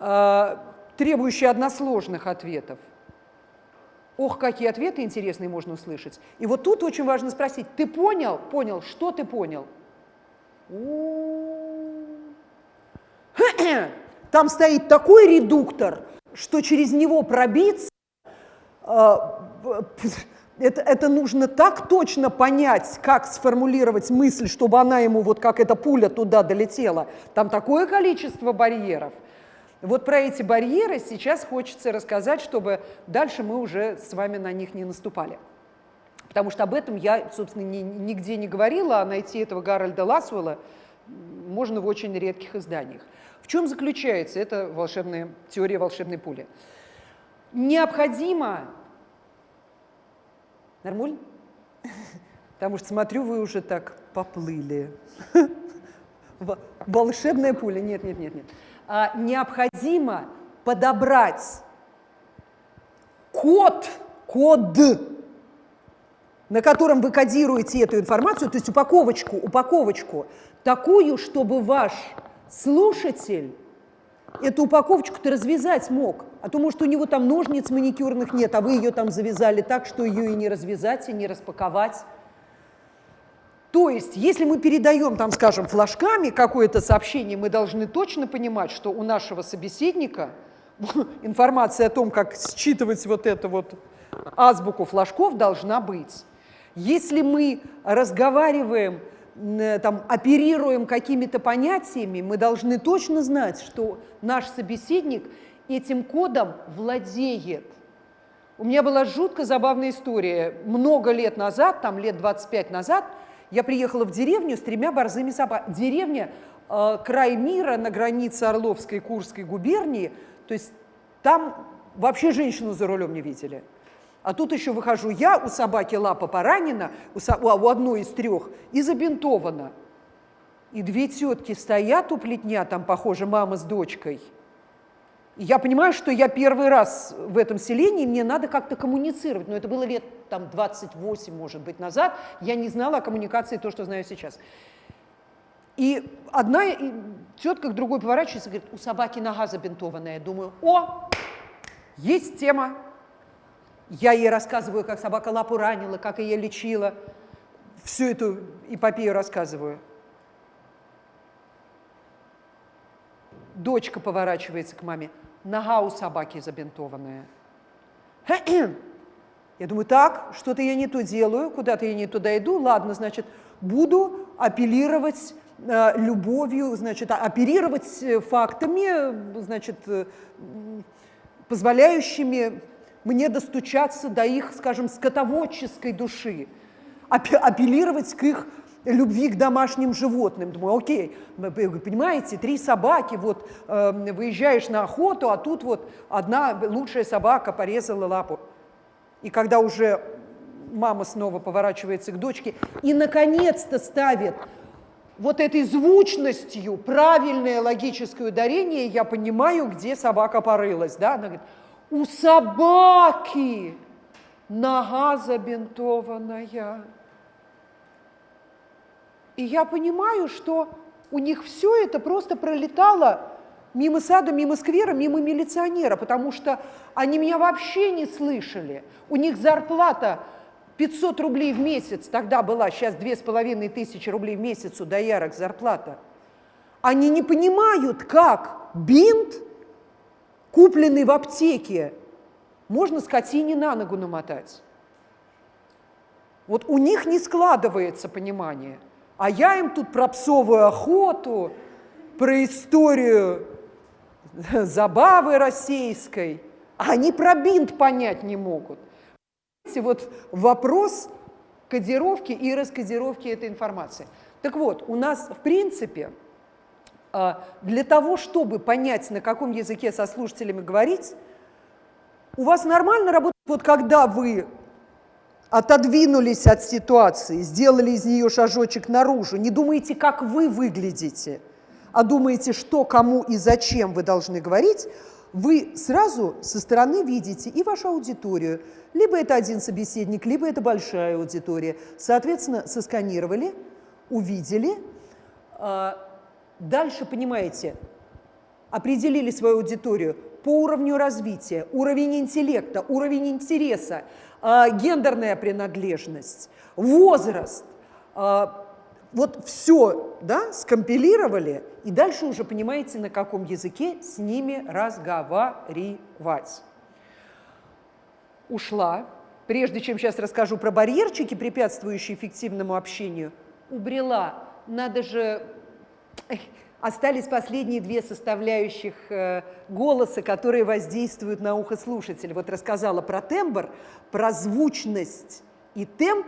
э, требующие односложных ответов. Ох, какие ответы интересные можно услышать. И вот тут очень важно спросить, ты понял? Понял. Что ты понял? Там стоит такой редуктор, что через него пробиться, а, это, это нужно так точно понять, как сформулировать мысль, чтобы она ему, вот как эта пуля туда долетела. Там такое количество барьеров. Вот про эти барьеры сейчас хочется рассказать, чтобы дальше мы уже с вами на них не наступали. Потому что об этом я, собственно, ни, нигде не говорила, а найти этого Гарольда Ласвелла можно в очень редких изданиях. В чем заключается эта волшебная, теория волшебной пули? Необходимо... Нормуль? Потому что, смотрю, вы уже так поплыли. Волшебная пуля. Нет, нет, нет, нет. А, необходимо подобрать код, код, на котором вы кодируете эту информацию, то есть упаковочку, упаковочку, такую, чтобы ваш слушатель эту упаковочку-то развязать мог. А то, может, у него там ножниц маникюрных нет, а вы ее там завязали так, что ее и не развязать, и не распаковать. То есть, если мы передаем, там, скажем, флажками какое-то сообщение, мы должны точно понимать, что у нашего собеседника информация о том, как считывать вот эту вот азбуку флажков, должна быть. Если мы разговариваем, там, оперируем какими-то понятиями, мы должны точно знать, что наш собеседник этим кодом владеет. У меня была жутко забавная история. Много лет назад, там лет 25 назад, я приехала в деревню с тремя борзыми собаками. Деревня э, край мира на границе Орловской и Курской губернии, то есть там вообще женщину за рулем не видели. А тут еще выхожу я, у собаки лапа поранена, у, со, у одной из трех, и забинтована. И две тетки стоят у плетня, там, похоже, мама с дочкой. И я понимаю, что я первый раз в этом селении, мне надо как-то коммуницировать. Но это было лет там 28, может быть, назад. Я не знала о коммуникации то, что знаю сейчас. И одна тетка к другой поворачивается и говорит, у собаки нога забинтованная. Думаю, о, есть тема. Я ей рассказываю, как собака лапу ранила, как ее лечила. Всю эту эпопею рассказываю. Дочка поворачивается к маме. Нога у собаки забинтованная. Я думаю, так, что-то я не то делаю, куда-то я не туда иду. Ладно, значит, буду апеллировать э, любовью, значит, а, оперировать э, фактами, значит, э, позволяющими мне достучаться до их, скажем, скотоводческой души, апеллировать к их любви к домашним животным. Думаю, окей, понимаете, три собаки, вот э, выезжаешь на охоту, а тут вот одна лучшая собака порезала лапу. И когда уже мама снова поворачивается к дочке и наконец-то ставит вот этой звучностью правильное логическое ударение, я понимаю, где собака порылась. Да? Она говорит, у собаки нога забинтованная. И я понимаю, что у них все это просто пролетало мимо сада, мимо сквера, мимо милиционера, потому что они меня вообще не слышали. У них зарплата 500 рублей в месяц тогда была, сейчас две с половиной тысячи рублей в месяц у доярок зарплата. Они не понимают, как бинт, купленный в аптеке, можно скотине на ногу намотать. Вот у них не складывается понимание – а я им тут про псовую охоту, про историю забавы российской, а они про бинт понять не могут. Вот вопрос кодировки и раскодировки этой информации. Так вот, у нас в принципе для того, чтобы понять, на каком языке со слушателями говорить, у вас нормально работает, вот когда вы отодвинулись от ситуации, сделали из нее шажочек наружу, не думаете, как вы выглядите, а думаете, что, кому и зачем вы должны говорить, вы сразу со стороны видите и вашу аудиторию. Либо это один собеседник, либо это большая аудитория. Соответственно, сосканировали, увидели. Дальше, понимаете, определили свою аудиторию по уровню развития, уровень интеллекта, уровень интереса, а, гендерная принадлежность, возраст, а, вот все да, скомпилировали, и дальше уже понимаете, на каком языке с ними разговаривать. Ушла. Прежде чем сейчас расскажу про барьерчики, препятствующие эффективному общению, убрела. Надо же остались последние две составляющих э, голоса, которые воздействуют на ухо слушателя. Вот рассказала про тембр, про звучность и темп,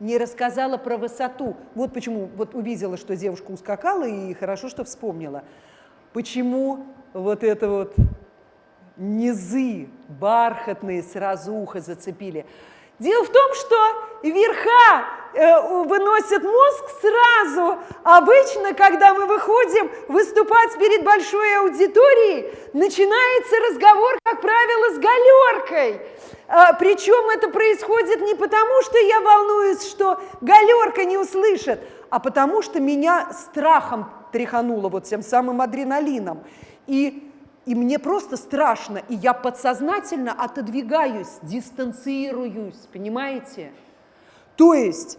не рассказала про высоту. Вот почему, вот увидела, что девушка ускакала, и хорошо, что вспомнила. Почему вот это вот низы бархатные сразу ухо зацепили. Дело в том, что верха э, выносят мозг сразу. Обычно, когда мы выходим выступать перед большой аудиторией, начинается разговор, как правило, с галеркой. А, причем это происходит не потому, что я волнуюсь, что галерка не услышит, а потому что меня страхом тряхануло вот тем самым адреналином. И и мне просто страшно, и я подсознательно отодвигаюсь, дистанцируюсь, понимаете? То есть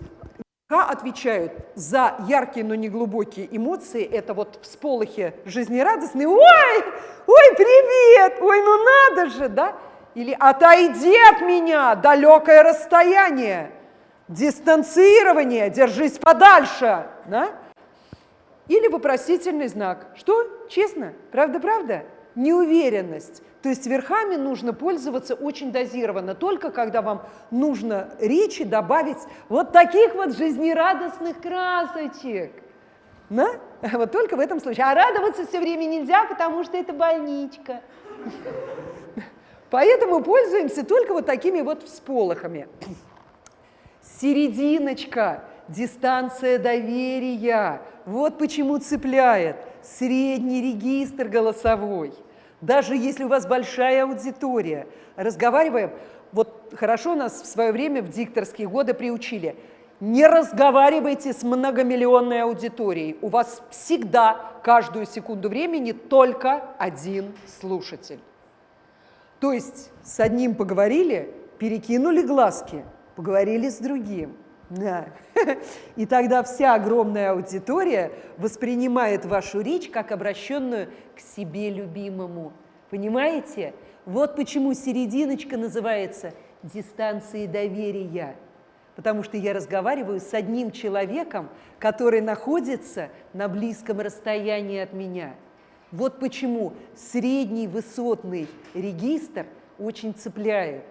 отвечают за яркие, но не глубокие эмоции, это вот всполохи жизнерадостные, ой, ой, привет, ой, ну надо же, да? Или отойди от меня, далекое расстояние, дистанцирование, держись подальше, да? Или вопросительный знак. Что? Честно? Правда-правда? Неуверенность. То есть верхами нужно пользоваться очень дозированно, только когда вам нужно речи добавить вот таких вот жизнерадостных красочек. Да? Вот только в этом случае. А радоваться все время нельзя, потому что это больничка. Поэтому пользуемся только вот такими вот всполохами. Серединочка, дистанция доверия. Вот почему цепляет. Средний регистр голосовой. Даже если у вас большая аудитория, разговариваем, вот хорошо нас в свое время в дикторские годы приучили, не разговаривайте с многомиллионной аудиторией. У вас всегда, каждую секунду времени, только один слушатель. То есть с одним поговорили, перекинули глазки, поговорили с другим. Да. И тогда вся огромная аудитория воспринимает вашу речь как обращенную к себе любимому. Понимаете? Вот почему серединочка называется дистанцией доверия. Потому что я разговариваю с одним человеком, который находится на близком расстоянии от меня. Вот почему средний высотный регистр очень цепляет.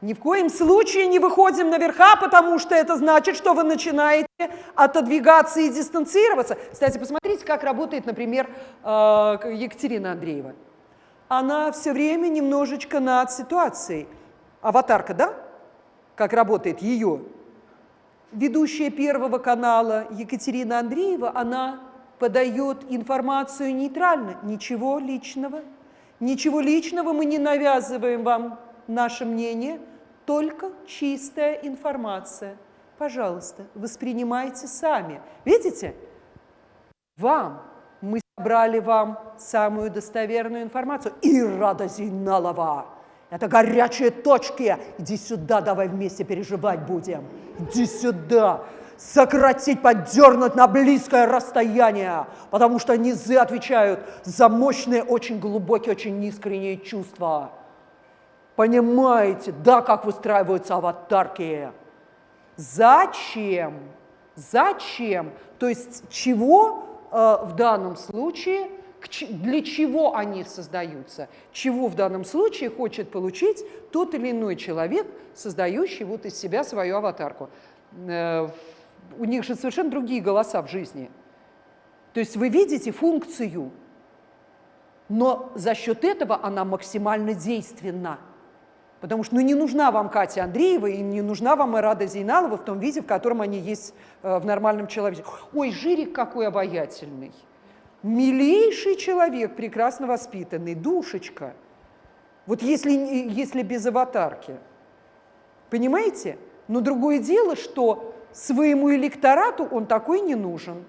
Ни в коем случае не выходим наверха, потому что это значит, что вы начинаете отодвигаться и дистанцироваться. Кстати, посмотрите, как работает, например, э, Екатерина Андреева. Она все время немножечко над ситуацией. Аватарка, да? Как работает ее. Ведущая Первого канала Екатерина Андреева, она подает информацию нейтрально. Ничего личного. Ничего личного мы не навязываем вам наше мнение – только чистая информация. Пожалуйста, воспринимайте сами. Видите? Вам, мы собрали вам самую достоверную информацию. Ирада Зейналова, это горячие точки. Иди сюда, давай вместе переживать будем. Иди сюда. Сократить, поддернуть на близкое расстояние, потому что низы отвечают за мощные, очень глубокие, очень искренние чувства. Понимаете, да, как выстраиваются аватарки? Зачем? Зачем? То есть чего э, в данном случае, для чего они создаются? Чего в данном случае хочет получить тот или иной человек, создающий вот из себя свою аватарку? Э, у них же совершенно другие голоса в жизни. То есть вы видите функцию, но за счет этого она максимально действенна. Потому что ну, не нужна вам Катя Андреева и не нужна вам Ирада Зейналова в том виде, в котором они есть э, в нормальном человеке. Ой, Жирик какой обаятельный. Милейший человек, прекрасно воспитанный, душечка. Вот если, если без аватарки. Понимаете? Но другое дело, что своему электорату он такой не нужен.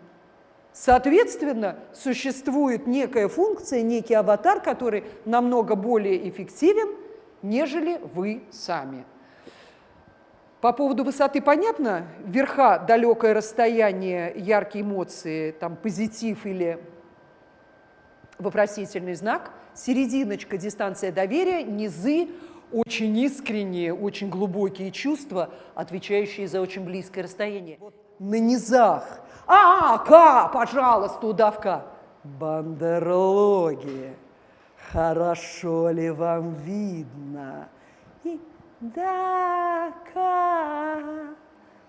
Соответственно, существует некая функция, некий аватар, который намного более эффективен, нежели вы сами. По поводу высоты понятно? Верха – далекое расстояние, яркие эмоции, там позитив или вопросительный знак. Серединочка – дистанция доверия, низы – очень искренние, очень глубокие чувства, отвечающие за очень близкое расстояние. На низах. А, К, пожалуйста, удавка. Бандерология хорошо ли вам видно? И да, как?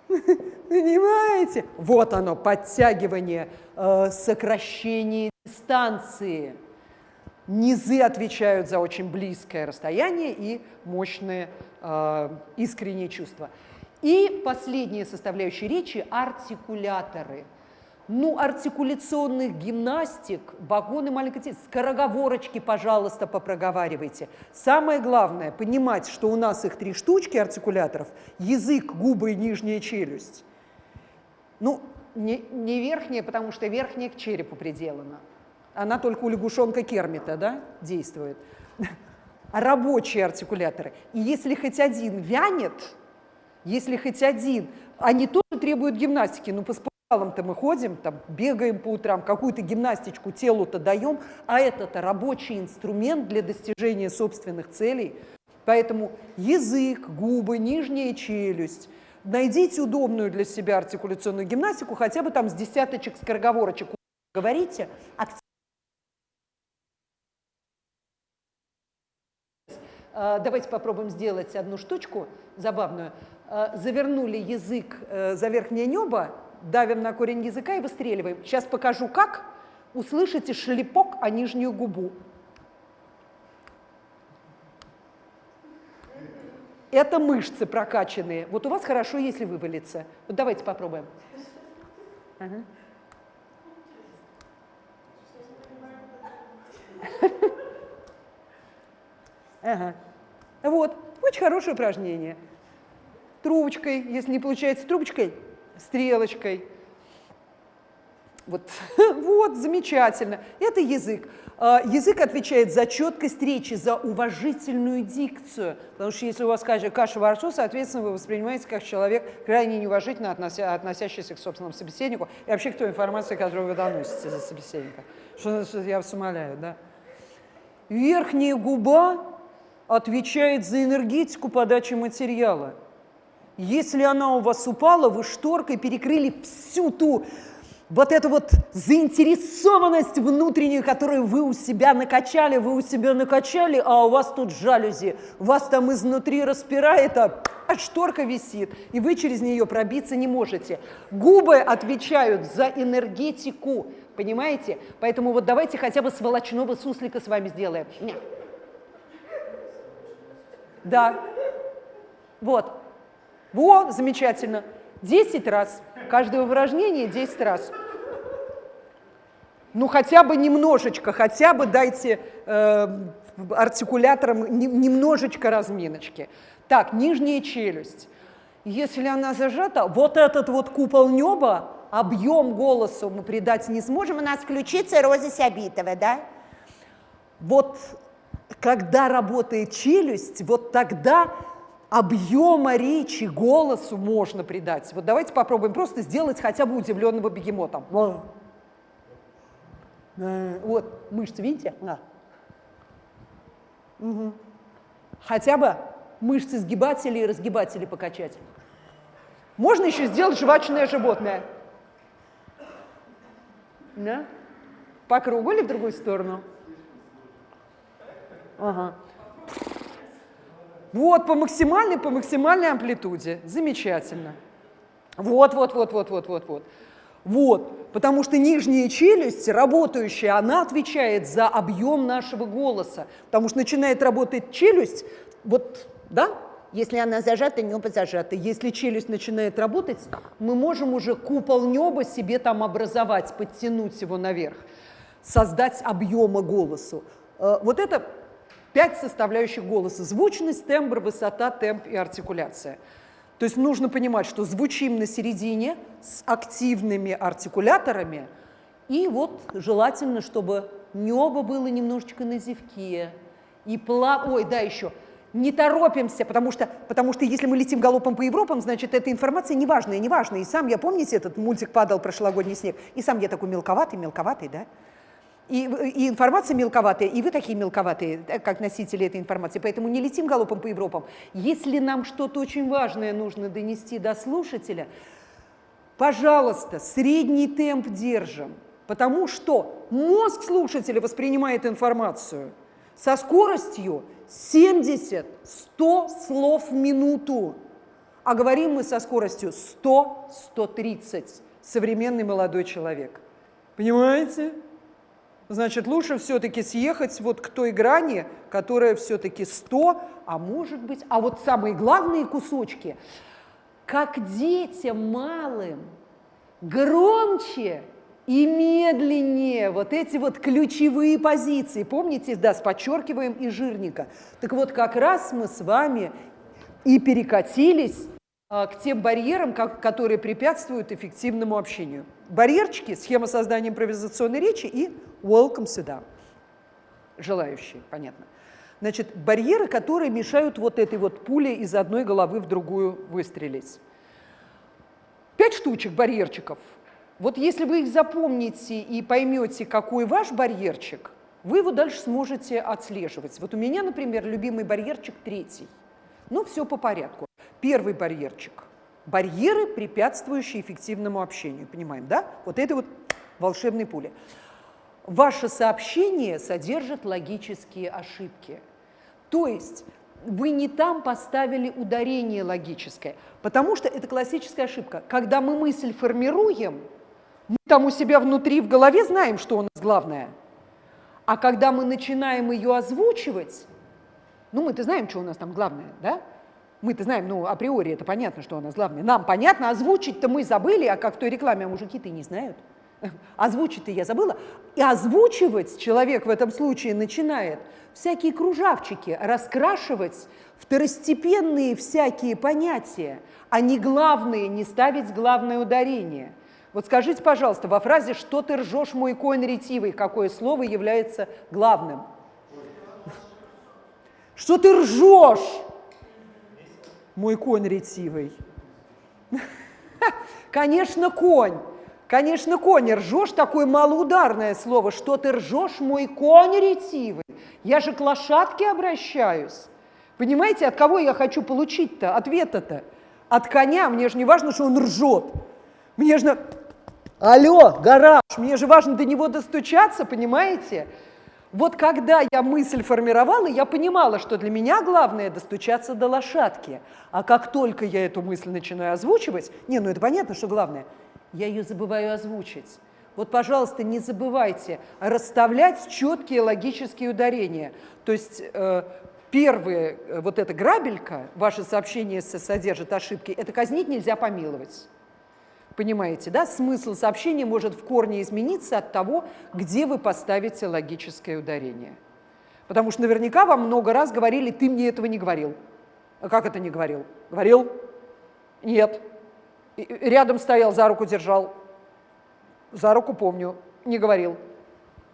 Понимаете? Вот оно, подтягивание, э, сокращение дистанции. Низы отвечают за очень близкое расстояние и мощные э, искренние чувства. И последняя составляющая речи – артикуляторы – ну, артикуляционных гимнастик, вагоны маленькой скороговорочки, пожалуйста, попроговаривайте. Самое главное – понимать, что у нас их три штучки артикуляторов – язык, губы и нижняя челюсть. Ну, не, не верхняя, потому что верхняя к черепу приделана. Она только у лягушонка Кермита да, действует. А рабочие артикуляторы. И если хоть один вянет, если хоть один, они тоже требуют гимнастики, ну, то мы ходим, там, бегаем по утрам, какую-то гимнастичку телу-то даем, а это-то рабочий инструмент для достижения собственных целей. Поэтому язык, губы, нижняя челюсть. Найдите удобную для себя артикуляционную гимнастику, хотя бы там с десяточек скороговорочек говорите. А, давайте попробуем сделать одну штучку забавную. А, завернули язык э, за верхнее небо, давим на корень языка и выстреливаем. Сейчас покажу как. Услышите шлепок о нижнюю губу. Это мышцы прокачанные. Вот у вас хорошо, если вывалится. Вот давайте попробуем. Ага. Ага. Вот, очень хорошее упражнение. Трубочкой, если не получается трубочкой, стрелочкой. Вот, вот, замечательно. Это язык. А, язык отвечает за четкость речи, за уважительную дикцию. Потому что если у вас каша, во рту, соответственно, вы воспринимаете как человек крайне неуважительно относя, относящийся к собственному собеседнику и вообще к той информации, которую вы доносите за собеседника. Что, что я вас умоляю, да? Верхняя губа отвечает за энергетику подачи материала. Если она у вас упала, вы шторкой перекрыли всю ту вот эту вот заинтересованность внутреннюю, которую вы у себя накачали, вы у себя накачали, а у вас тут жалюзи, вас там изнутри распирает, а, а шторка висит, и вы через нее пробиться не можете. Губы отвечают за энергетику, понимаете? Поэтому вот давайте хотя бы сволочного суслика с вами сделаем. Да. Вот. Во, замечательно. 10 раз. Каждое упражнение 10 раз. Ну, хотя бы немножечко, хотя бы дайте э, артикуляторам не, немножечко разминочки. Так, нижняя челюсть. Если она зажата, вот этот вот купол неба, объем голоса мы придать не сможем. У нас включится Роза Сябитова, да? Вот когда работает челюсть, вот тогда объема речи, голосу можно придать. Вот давайте попробуем просто сделать хотя бы удивленного бегемота. Вот, мышцы, видите? Да. Угу. Хотя бы мышцы сгибателей и разгибателей покачать. Можно еще сделать жвачное животное. Да? По кругу или в другую сторону? Ага. Вот, по максимальной, по максимальной амплитуде. Замечательно. Вот, вот, вот, вот, вот, вот, вот. Вот, потому что нижняя челюсть, работающая, она отвечает за объем нашего голоса. Потому что начинает работать челюсть, вот, да, если она зажата, небо зажато. Если челюсть начинает работать, мы можем уже купол неба себе там образовать, подтянуть его наверх, создать объема голосу. Э, вот это Пять составляющих голоса. Звучность, тембр, высота, темп и артикуляция. То есть нужно понимать, что звучим на середине с активными артикуляторами, и вот желательно, чтобы небо было немножечко на зевке, и пла... Ой, да, еще, не торопимся, потому что, потому что если мы летим галопом по Европам, значит, эта информация неважная, неважная. И сам я, помните, этот мультик «Падал прошлогодний снег», и сам я такой мелковатый, мелковатый, да? И, и информация мелковатая, и вы такие мелковатые, э, как носители этой информации. Поэтому не летим галопом по Европам. Если нам что-то очень важное нужно донести до слушателя, пожалуйста, средний темп держим. Потому что мозг слушателя воспринимает информацию со скоростью 70-100 слов в минуту. А говорим мы со скоростью 100-130. Современный молодой человек. Понимаете? Значит, лучше все-таки съехать вот к той грани, которая все-таки 100, а может быть, а вот самые главные кусочки, как детям малым, громче и медленнее вот эти вот ключевые позиции. Помните, да, с подчеркиваем и жирника. Так вот, как раз мы с вами и перекатились а, к тем барьерам, которые препятствуют эффективному общению. Барьерчики, схема создания импровизационной речи и welcome сюда. Желающие, понятно. Значит, барьеры, которые мешают вот этой вот пуле из одной головы в другую выстрелить. Пять штучек барьерчиков. Вот если вы их запомните и поймете, какой ваш барьерчик, вы его дальше сможете отслеживать. Вот у меня, например, любимый барьерчик третий. Ну, все по порядку. Первый барьерчик. Барьеры, препятствующие эффективному общению. Понимаем, да? Вот это вот волшебные пули. Ваше сообщение содержит логические ошибки. То есть вы не там поставили ударение логическое, потому что это классическая ошибка. Когда мы мысль формируем, мы там у себя внутри в голове знаем, что у нас главное. А когда мы начинаем ее озвучивать, ну мы-то знаем, что у нас там главное, да? Мы-то знаем, ну, априори это понятно, что у нас главное. Нам понятно, озвучить-то мы забыли, а как в той рекламе, а мужики-то не знают. Озвучить-то я забыла. И озвучивать человек в этом случае начинает всякие кружавчики, раскрашивать второстепенные всякие понятия, а не главные, не ставить главное ударение. Вот скажите, пожалуйста, во фразе «что ты ржешь, мой конь ретивый» какое слово является главным? Что ты ржешь, мой конь ретивый? Конечно, конь. Конечно, конь, ржешь такое малоударное слово. Что ты ржешь, мой конь ретивый? Я же к лошадке обращаюсь. Понимаете, от кого я хочу получить-то ответа-то? От коня. Мне же не важно, что он ржет. Мне же... Алло, гараж, мне же важно до него достучаться, понимаете? Вот когда я мысль формировала, я понимала, что для меня главное достучаться до лошадки. А как только я эту мысль начинаю озвучивать, не, ну это понятно, что главное, я ее забываю озвучить. Вот, пожалуйста, не забывайте расставлять четкие логические ударения. То есть э, первые, э, вот эта грабелька, ваше сообщение содержит ошибки, это казнить нельзя помиловать. Понимаете, да? Смысл сообщения может в корне измениться от того, где вы поставите логическое ударение. Потому что наверняка вам много раз говорили, ты мне этого не говорил. А как это не говорил? Говорил? Нет. И рядом стоял, за руку держал. За руку помню, не говорил.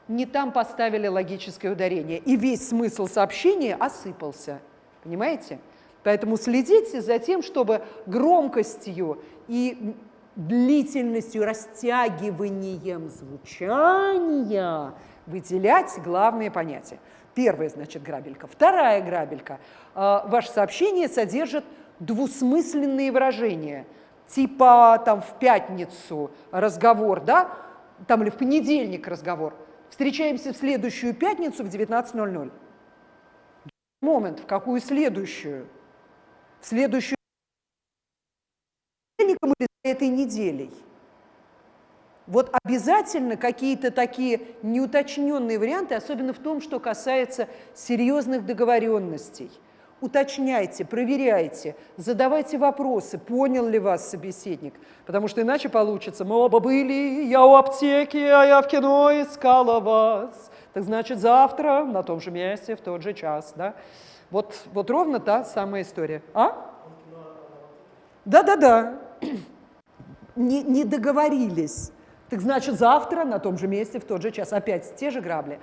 Не там поставили логическое ударение, и весь смысл сообщения осыпался. Понимаете? Поэтому следите за тем, чтобы громкостью и длительностью, растягиванием звучания выделять главные понятия. Первая, значит, грабелька. Вторая грабелька. А, ваше сообщение содержит двусмысленные выражения. Типа там в пятницу разговор, да, там или в понедельник разговор. Встречаемся в следующую пятницу в 19.00. Момент, в какую следующую? В следующую понедельником или этой неделей. Вот обязательно какие-то такие неуточненные варианты, особенно в том, что касается серьезных договоренностей. Уточняйте, проверяйте, задавайте вопросы, понял ли вас собеседник, потому что иначе получится, мы оба были, я у аптеки, а я в кино искала вас. Так значит, завтра на том же месте, в тот же час. Да? Вот, вот ровно та самая история. А? Да-да-да не, не договорились. Так значит, завтра на том же месте, в тот же час, опять те же грабли.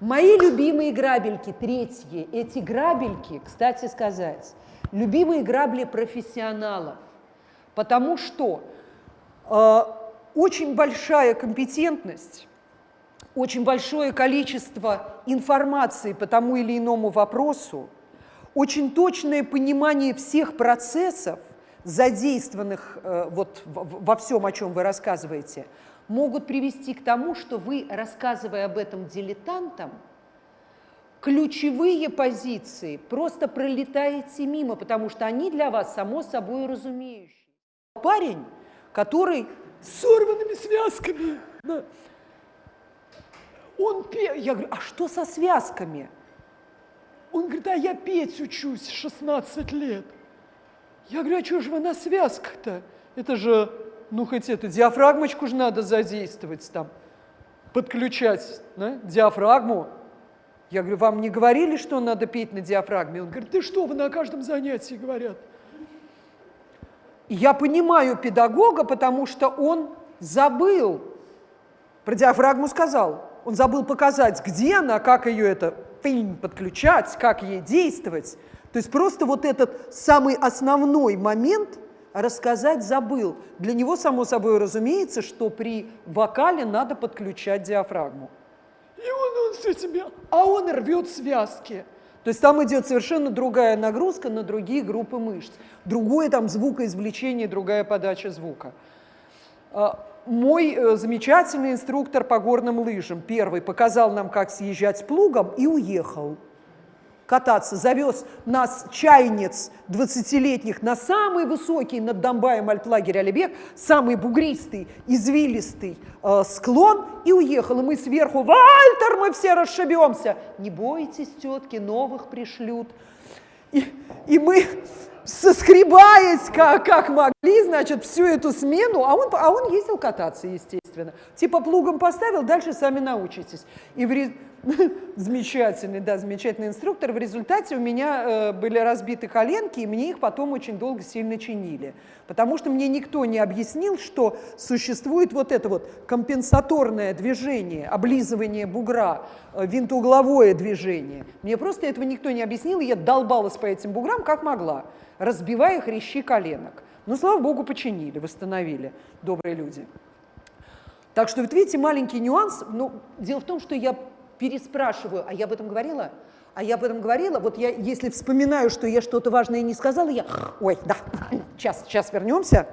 Мои любимые грабельки, третьи, эти грабельки, кстати сказать, любимые грабли профессионалов, потому что э, очень большая компетентность, очень большое количество информации по тому или иному вопросу, очень точное понимание всех процессов – задействованных э, вот во всем, о чем вы рассказываете, могут привести к тому, что вы, рассказывая об этом дилетантам, ключевые позиции просто пролетаете мимо, потому что они для вас само собой разумеющие. Парень, который с сорванными связками, он пе... Я говорю, а что со связками? Он говорит, а я петь учусь 16 лет. Я говорю, а что же вы на связках-то? Это же, ну хоть эту диафрагмочку же надо задействовать там, подключать да, диафрагму. Я говорю, вам не говорили, что надо петь на диафрагме? Он говорит, ты что, вы на каждом занятии говорят. Я понимаю педагога, потому что он забыл, про диафрагму сказал, он забыл показать, где она, как ее это подключать, как ей действовать. То есть просто вот этот самый основной момент рассказать забыл. Для него, само собой разумеется, что при вокале надо подключать диафрагму. И он, он все тебе, а он рвет связки. То есть там идет совершенно другая нагрузка на другие группы мышц. Другое там звукоизвлечение, другая подача звука. А, мой э, замечательный инструктор по горным лыжам, первый, показал нам, как съезжать с плугом и уехал кататься, завез нас чайниц 20-летних на самый высокий над Донбаем альплагерь Алибек, самый бугристый, извилистый э, склон и уехал. И мы сверху, Вальтер, мы все расшибемся. Не бойтесь, тетки, новых пришлют. И, и мы, соскребаясь как, как могли, значит, всю эту смену, а он, а он ездил кататься, естественно. Типа плугом поставил, дальше сами научитесь. И в, замечательный, да, замечательный инструктор. В результате у меня э, были разбиты коленки, и мне их потом очень долго сильно чинили. Потому что мне никто не объяснил, что существует вот это вот компенсаторное движение, облизывание бугра, э, винтоугловое движение. Мне просто этого никто не объяснил, и я долбалась по этим буграм как могла, разбивая хрящи коленок. Но, слава богу, починили, восстановили добрые люди. Так что, вот видите, маленький нюанс. Ну, дело в том, что я переспрашиваю, а я об этом говорила? А я об этом говорила, вот я, если вспоминаю, что я что-то важное не сказала, я, ой, да, сейчас, сейчас вернемся,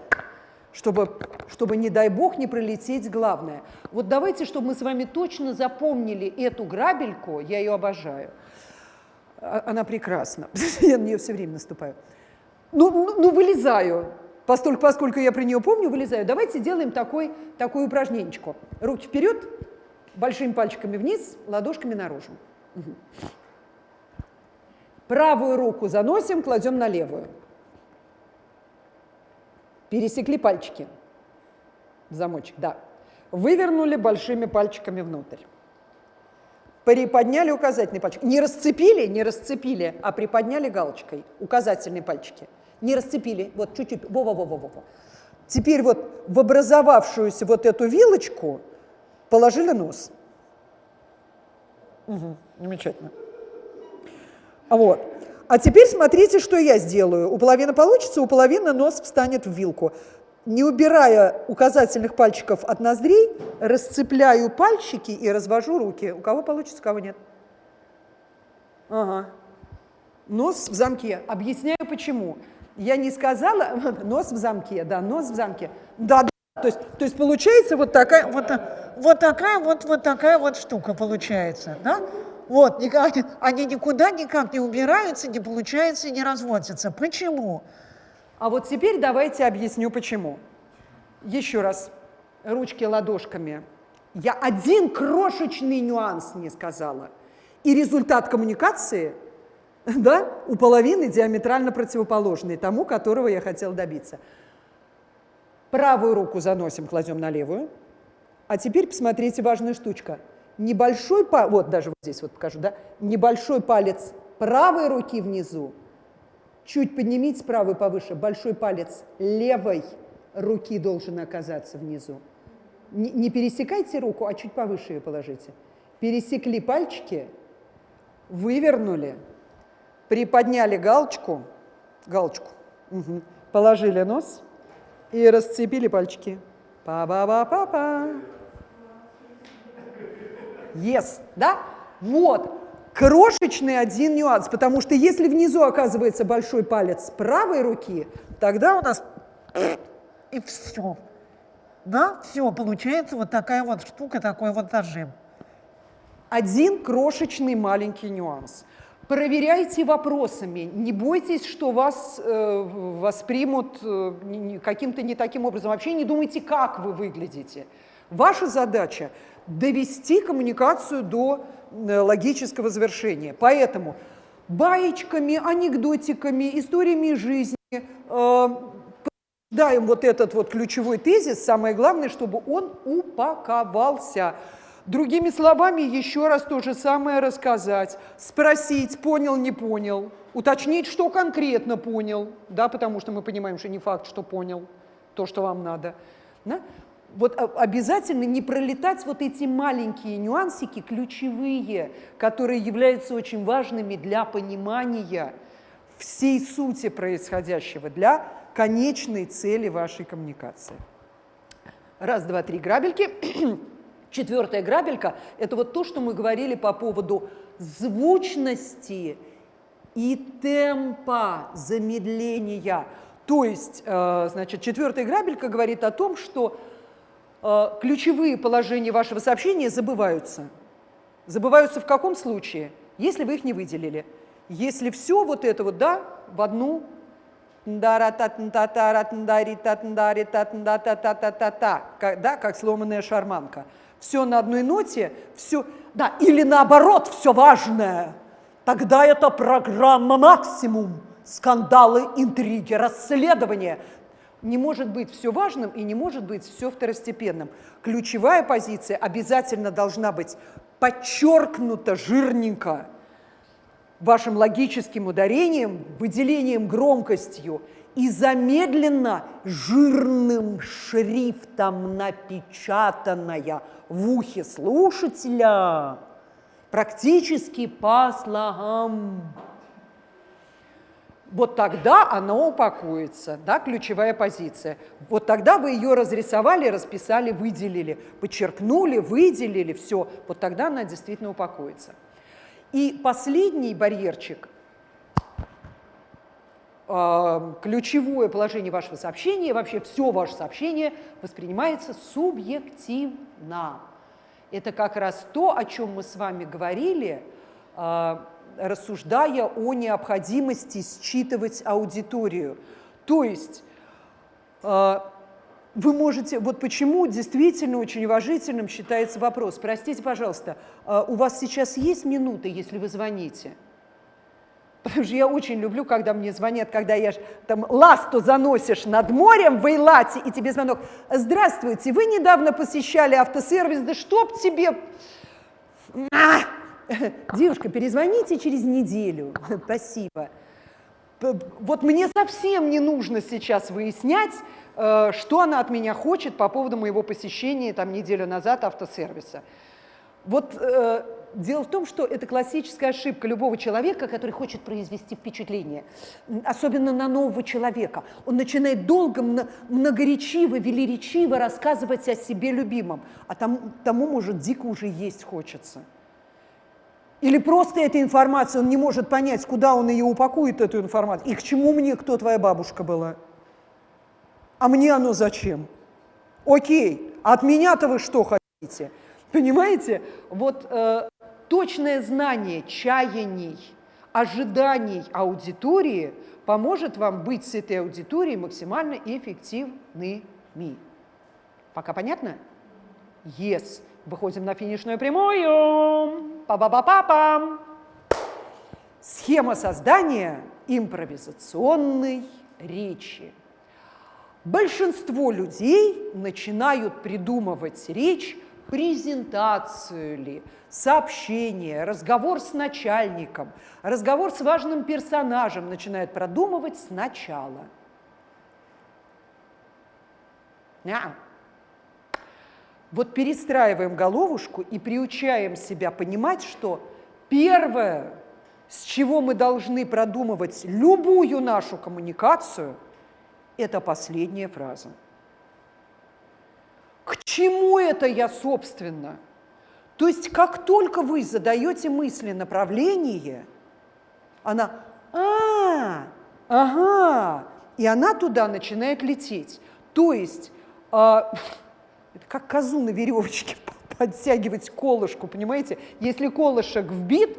чтобы, чтобы, не дай бог, не пролететь главное. Вот давайте, чтобы мы с вами точно запомнили эту грабельку, я ее обожаю. А, она прекрасна, я на нее все время наступаю. Ну, ну, ну вылезаю, поскольку, поскольку я про нее помню, вылезаю. Давайте сделаем такой, такое упражненечко. Руки вперед, большими пальчиками вниз, ладошками наружу. Правую руку заносим, кладем на левую. Пересекли пальчики замочек, да. Вывернули большими пальчиками внутрь. Приподняли указательный пальчик. Не расцепили, не расцепили, а приподняли галочкой указательные пальчики. Не расцепили, вот чуть-чуть, во-во-во-во-во. Теперь вот в образовавшуюся вот эту вилочку Положили нос. Угу, замечательно. Вот. А теперь смотрите, что я сделаю. У половины получится, у половины нос встанет в вилку. Не убирая указательных пальчиков от ноздрей, расцепляю пальчики и развожу руки. У кого получится, у кого нет. Ага. Нос в замке. Объясняю почему. Я не сказала, нос в замке, да, нос в замке. Да, да. То есть, то есть получается вот такая вот вот такая вот, вот такая вот штука получается, да? Вот, они никуда никак не убираются, не получается, не разводятся. Почему? А вот теперь давайте объясню, почему. Еще раз, ручки ладошками. Я один крошечный нюанс не сказала. И результат коммуникации да, у половины диаметрально противоположный тому, которого я хотела добиться. Правую руку заносим, кладем на левую. А теперь посмотрите, важная штучка. Небольшой вот даже вот здесь вот покажу, да, небольшой палец правой руки внизу, чуть поднимите правую повыше, большой палец левой руки должен оказаться внизу. Не, не пересекайте руку, а чуть повыше ее положите. Пересекли пальчики, вывернули, приподняли галочку, галочку, угу, положили нос и расцепили пальчики. Па-ба-ба-па-па. Yes, да? Вот. Крошечный один нюанс, потому что если внизу оказывается большой палец правой руки, тогда у нас и все. Да, все, получается вот такая вот штука, такой вот нажим. Один крошечный маленький нюанс. Проверяйте вопросами, не бойтесь, что вас э, воспримут э, каким-то не таким образом. Вообще не думайте, как вы выглядите. Ваша задача довести коммуникацию до э, логического завершения. Поэтому баечками, анекдотиками, историями жизни э, даем вот этот вот ключевой тезис. Самое главное, чтобы он упаковался. Другими словами, еще раз то же самое рассказать, спросить, понял, не понял, уточнить, что конкретно понял, да, потому что мы понимаем, что не факт, что понял то, что вам надо. Да? Вот обязательно не пролетать вот эти маленькие нюансики, ключевые, которые являются очень важными для понимания всей сути происходящего, для конечной цели вашей коммуникации. Раз, два, три грабельки. Четвертая грабелька – это вот то, что мы говорили по поводу звучности и темпа замедления. То есть, э, значит, четвертая грабелька говорит о том, что ключевые положения вашего сообщения забываются. Забываются в каком случае? Если вы их не выделили. Если все вот это вот, да, в одну да, как сломанная шарманка. Все на одной ноте, все, да, или наоборот, все важное. Тогда это программа максимум. скандалы, интриги, расследования. Не может быть все важным и не может быть все второстепенным. Ключевая позиция обязательно должна быть подчеркнута жирненько вашим логическим ударением, выделением громкостью и замедленно жирным шрифтом напечатанная в ухе слушателя практически по слогам. Вот тогда оно упакуется, да, ключевая позиция. Вот тогда вы ее разрисовали, расписали, выделили, подчеркнули, выделили, все. Вот тогда она действительно упакуется. И последний барьерчик а, ключевое положение вашего сообщения, вообще все ваше сообщение воспринимается субъективно. Это как раз то, о чем мы с вами говорили, а, рассуждая о необходимости считывать аудиторию. То есть а, вы можете, вот почему действительно очень уважительным считается вопрос. Простите, пожалуйста, у вас сейчас есть минуты, если вы звоните? Потому что я очень люблю, когда мне звонят, когда я там ласту заносишь над морем в Эйлате, и тебе звонок. Здравствуйте, вы недавно посещали автосервис, да чтоб тебе... А! Девушка, перезвоните через неделю. Спасибо. Вот мне совсем не нужно сейчас выяснять, э, что она от меня хочет по поводу моего посещения там неделю назад автосервиса. Вот э, дело в том, что это классическая ошибка любого человека, который хочет произвести впечатление, особенно на нового человека. Он начинает долго, многоречиво, велеречиво рассказывать о себе любимом, а тому, тому может, дико уже есть хочется. Или просто эта информация, он не может понять, куда он ее упакует, эту информацию, и к чему мне, кто твоя бабушка была. А мне оно зачем? Окей, от меня-то вы что хотите? Понимаете? Вот э, точное знание чаяний, ожиданий аудитории поможет вам быть с этой аудиторией максимально эффективными. Пока понятно? Yes. Выходим на финишную прямую. Па-ба-ба-па-пам. Схема создания импровизационной речи. Большинство людей начинают придумывать речь презентацию ли, сообщение, разговор с начальником, разговор с важным персонажем начинает продумывать сначала. Yeah. Вот перестраиваем головушку и приучаем себя понимать, что первое, с чего мы должны продумывать любую нашу коммуникацию, это последняя фраза. К чему это я, собственно? То есть как только вы задаете мысли направление, она «а, ага», и она туда начинает лететь. То есть э, это как козу на веревочке подтягивать колышку, понимаете? Если колышек вбит,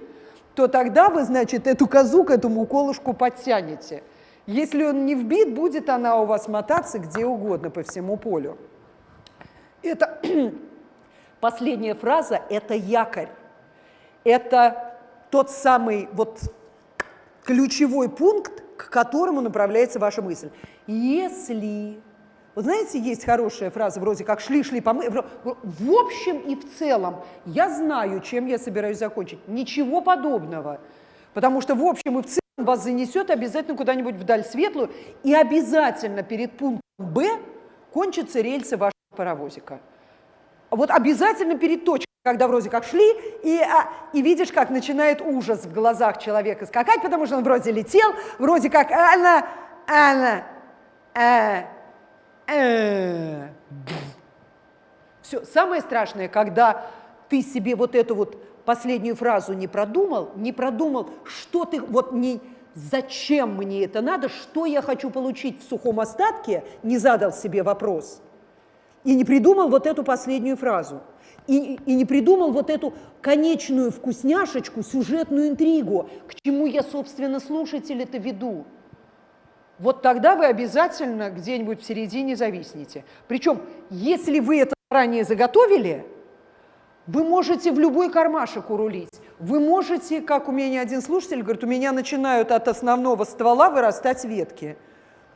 то тогда вы, значит, эту козу к этому колышку подтянете. Если он не вбит, будет она у вас мотаться где угодно по всему полю. Это последняя фраза – это якорь. Это тот самый вот ключевой пункт, к которому направляется ваша мысль. Если, вот знаете, есть хорошая фраза вроде как «шли-шли помы...» В общем и в целом я знаю, чем я собираюсь закончить. Ничего подобного. Потому что в общем и в целом вас занесет обязательно куда-нибудь вдаль светлую, и обязательно перед пунктом «Б» кончатся рельсы вашего паровозика. Вот обязательно перед точкой, когда вроде как шли, и, а, и видишь, как начинает ужас в глазах человека скакать, потому что он вроде летел, вроде как она, а. Все, самое страшное, когда ты себе вот эту вот последнюю фразу не продумал, не продумал, что ты, вот не, зачем мне это надо, что я хочу получить в сухом остатке, не задал себе вопрос – и не придумал вот эту последнюю фразу. И, и не придумал вот эту конечную вкусняшечку, сюжетную интригу, к чему я, собственно, слушателя-то веду. Вот тогда вы обязательно где-нибудь в середине зависнете. Причем, если вы это ранее заготовили, вы можете в любой кармашек урулить. вы можете, как у меня один слушатель говорит, у меня начинают от основного ствола вырастать ветки.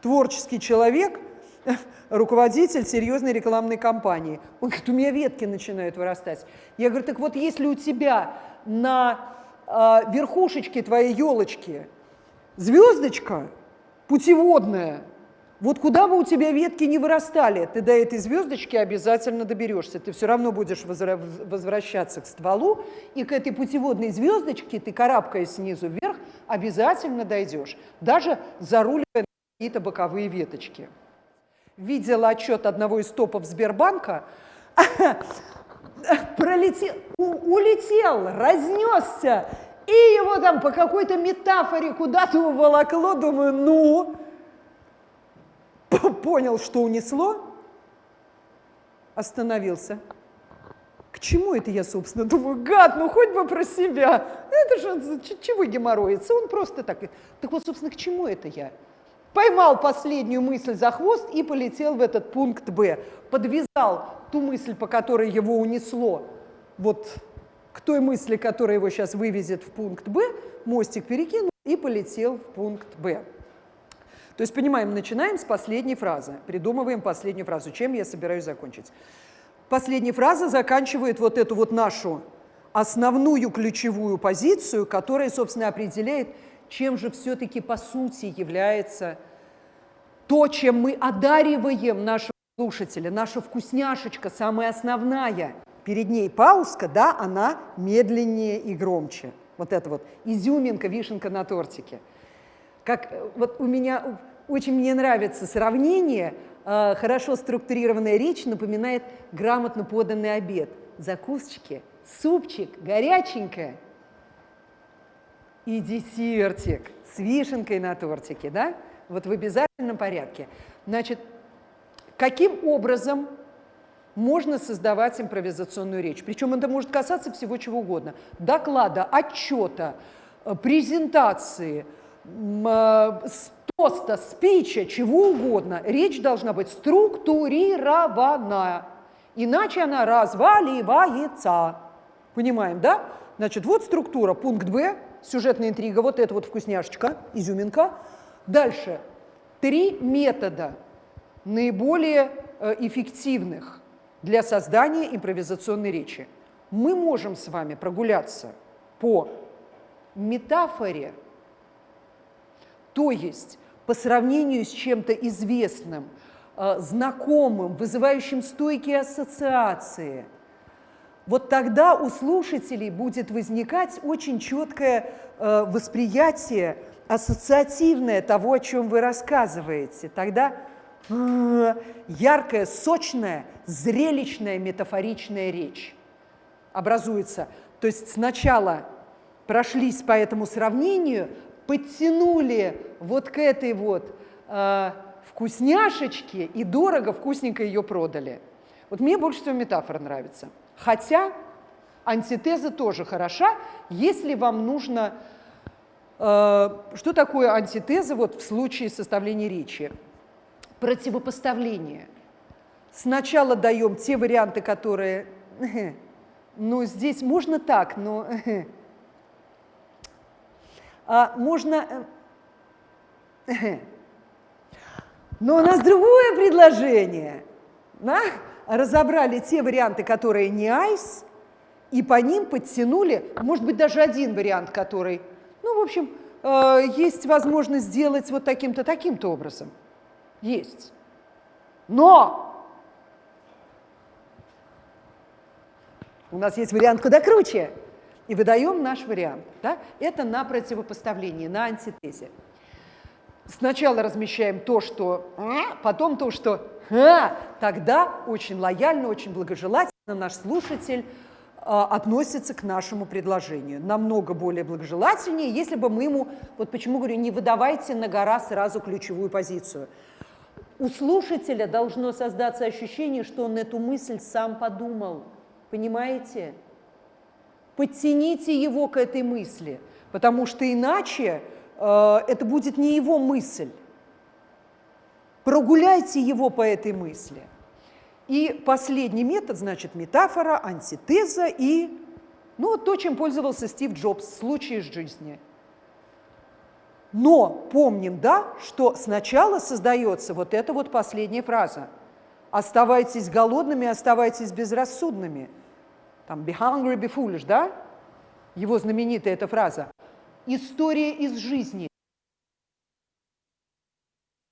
Творческий человек, руководитель серьезной рекламной кампании. Он говорит, у меня ветки начинают вырастать. Я говорю, так вот если у тебя на э, верхушечке твоей елочки звездочка путеводная, вот куда бы у тебя ветки не вырастали, ты до этой звездочки обязательно доберешься. Ты все равно будешь возвращаться к стволу, и к этой путеводной звездочке ты, карабкаясь снизу вверх, обязательно дойдешь, даже заруливая какие-то боковые веточки. Видела отчет одного из топов Сбербанка, пролетел, улетел, разнесся, и его там по какой-то метафоре куда-то уволокло, думаю, ну, понял, что унесло, остановился. К чему это я, собственно, думаю, гад, ну хоть бы про себя. Это же чего геморроится, он просто так. Так вот, собственно, к чему это я? Поймал последнюю мысль за хвост и полетел в этот пункт Б. Подвязал ту мысль, по которой его унесло, вот к той мысли, которая его сейчас вывезет в пункт Б, мостик перекинул и полетел в пункт Б. То есть, понимаем, начинаем с последней фразы, придумываем последнюю фразу, чем я собираюсь закончить. Последняя фраза заканчивает вот эту вот нашу основную ключевую позицию, которая, собственно, определяет, чем же все-таки по сути является то, чем мы одариваем нашего слушателя, наша вкусняшечка, самая основная. Перед ней пауска, да, она медленнее и громче. Вот это вот изюминка, вишенка на тортике. Как э, вот у меня очень мне нравится сравнение. Э, хорошо структурированная речь напоминает грамотно поданный обед. Закусочки, супчик, горяченькое и десертик с вишенкой на тортике, да? Вот в обязательном порядке. Значит, каким образом можно создавать импровизационную речь? Причем это может касаться всего чего угодно. Доклада, отчета, э, презентации – тоста, спича, чего угодно, речь должна быть структурированная, иначе она разваливается. Понимаем, да? Значит, вот структура, пункт Б, сюжетная интрига, вот это вот вкусняшечка, изюминка. Дальше, три метода наиболее э, эффективных для создания импровизационной речи. Мы можем с вами прогуляться по метафоре, то есть по сравнению с чем-то известным, э, знакомым, вызывающим стойкие ассоциации, вот тогда у слушателей будет возникать очень четкое э, восприятие, ассоциативное того, о чем вы рассказываете. Тогда яркая, сочная, зрелищная, метафоричная речь образуется. То есть сначала прошлись по этому сравнению, подтянули вот к этой вот э, вкусняшечке и дорого, вкусненько ее продали. Вот мне больше всего метафора нравится. Хотя антитеза тоже хороша, если вам нужно... Э, что такое антитеза вот в случае составления речи? Противопоставление. Сначала даем те варианты, которые... Ну, здесь можно так, но а, можно... Но у нас другое предложение. Да? Разобрали те варианты, которые не айс, и по ним подтянули, может быть, даже один вариант, который, ну, в общем, э, есть возможность сделать вот таким-то, таким-то образом. Есть. Но у нас есть вариант куда круче и выдаем наш вариант. Да? Это на противопоставлении, на антитезе. Сначала размещаем то, что «а», потом то, что «а», тогда очень лояльно, очень благожелательно наш слушатель а, относится к нашему предложению. Намного более благожелательнее, если бы мы ему, вот почему говорю, не выдавайте на гора сразу ключевую позицию. У слушателя должно создаться ощущение, что он эту мысль сам подумал. Понимаете? подтяните его к этой мысли, потому что иначе э, это будет не его мысль. Прогуляйте его по этой мысли. И последний метод, значит, метафора, антитеза и Ну, то, чем пользовался Стив Джобс, случай из жизни. Но помним, да, что сначала создается вот эта вот последняя фраза. Оставайтесь голодными, оставайтесь безрассудными. Там «be hungry, be foolish», да? Его знаменитая эта фраза. История из жизни.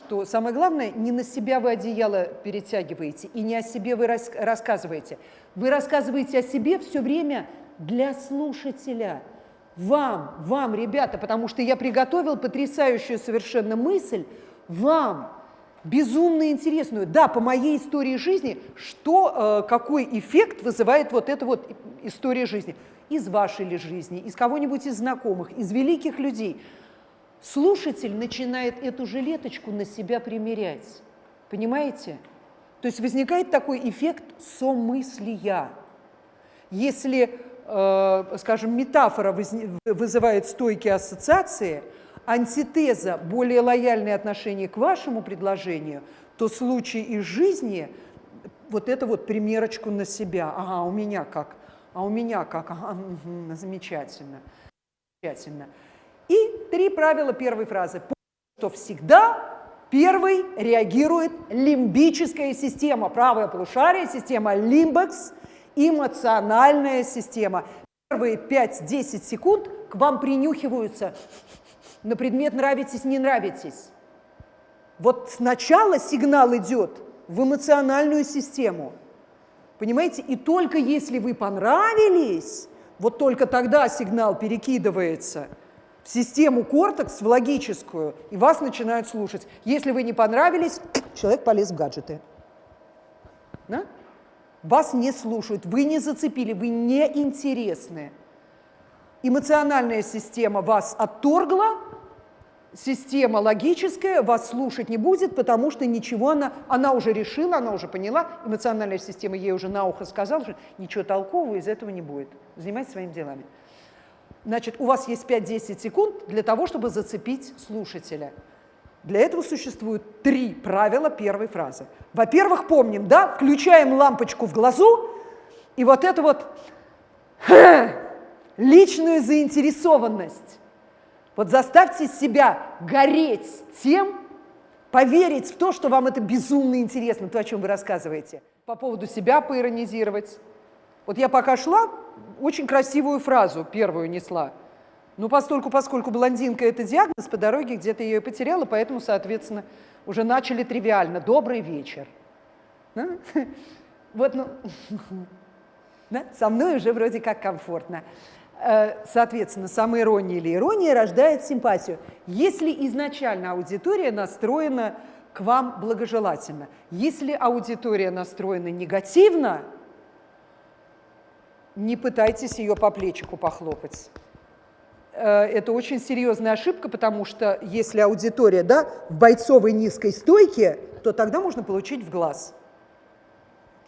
Что самое главное, не на себя вы одеяло перетягиваете и не о себе вы рас рассказываете. Вы рассказываете о себе все время для слушателя. Вам, вам, ребята, потому что я приготовил потрясающую совершенно мысль вам, безумно интересную. Да, по моей истории жизни, что, э, какой эффект вызывает вот эта вот история жизни. Из вашей ли жизни, из кого-нибудь из знакомых, из великих людей. Слушатель начинает эту жилеточку на себя примерять. Понимаете? То есть возникает такой эффект somыслия. Если скажем, метафора вызывает стойкие ассоциации, антитеза – более лояльное отношение к вашему предложению, то случай из жизни – вот это вот примерочку на себя. Ага, у меня как? А у меня как? Ага, угу, замечательно. Замечательно. И три правила первой фразы. Что всегда первый реагирует лимбическая система, правая полушарие, система лимбекс – эмоциональная система. Первые 5-10 секунд к вам принюхиваются на предмет нравитесь, не нравитесь. Вот сначала сигнал идет в эмоциональную систему. Понимаете? И только если вы понравились, вот только тогда сигнал перекидывается в систему кортекс, в логическую, и вас начинают слушать. Если вы не понравились, человек полез в гаджеты. Да? Вас не слушают, вы не зацепили, вы не интересны. Эмоциональная система вас отторгла, система логическая вас слушать не будет, потому что ничего она, она уже решила, она уже поняла, эмоциональная система ей уже на ухо сказала, что ничего толкового из этого не будет. Занимайтесь своими делами. Значит, у вас есть 5-10 секунд для того, чтобы зацепить слушателя. Для этого существуют три правила первой фразы. Во-первых, помним, да, включаем лампочку в глазу, и вот это вот личную заинтересованность. Вот заставьте себя гореть тем, поверить в то, что вам это безумно интересно, то, о чем вы рассказываете. По поводу себя поиронизировать. Вот я пока шла, очень красивую фразу первую несла – ну, поскольку, поскольку блондинка – это диагноз, по дороге где-то ее потеряла, поэтому, соответственно, уже начали тривиально. «Добрый вечер». Да? Вот, ну, да? со мной уже вроде как комфортно. Э, соответственно, самоирония или ирония рождает симпатию. Если изначально аудитория настроена к вам благожелательно, если аудитория настроена негативно, не пытайтесь ее по плечику похлопать. Э, это очень серьезная ошибка, потому что если аудитория да, в бойцовой низкой стойке, то тогда можно получить в глаз.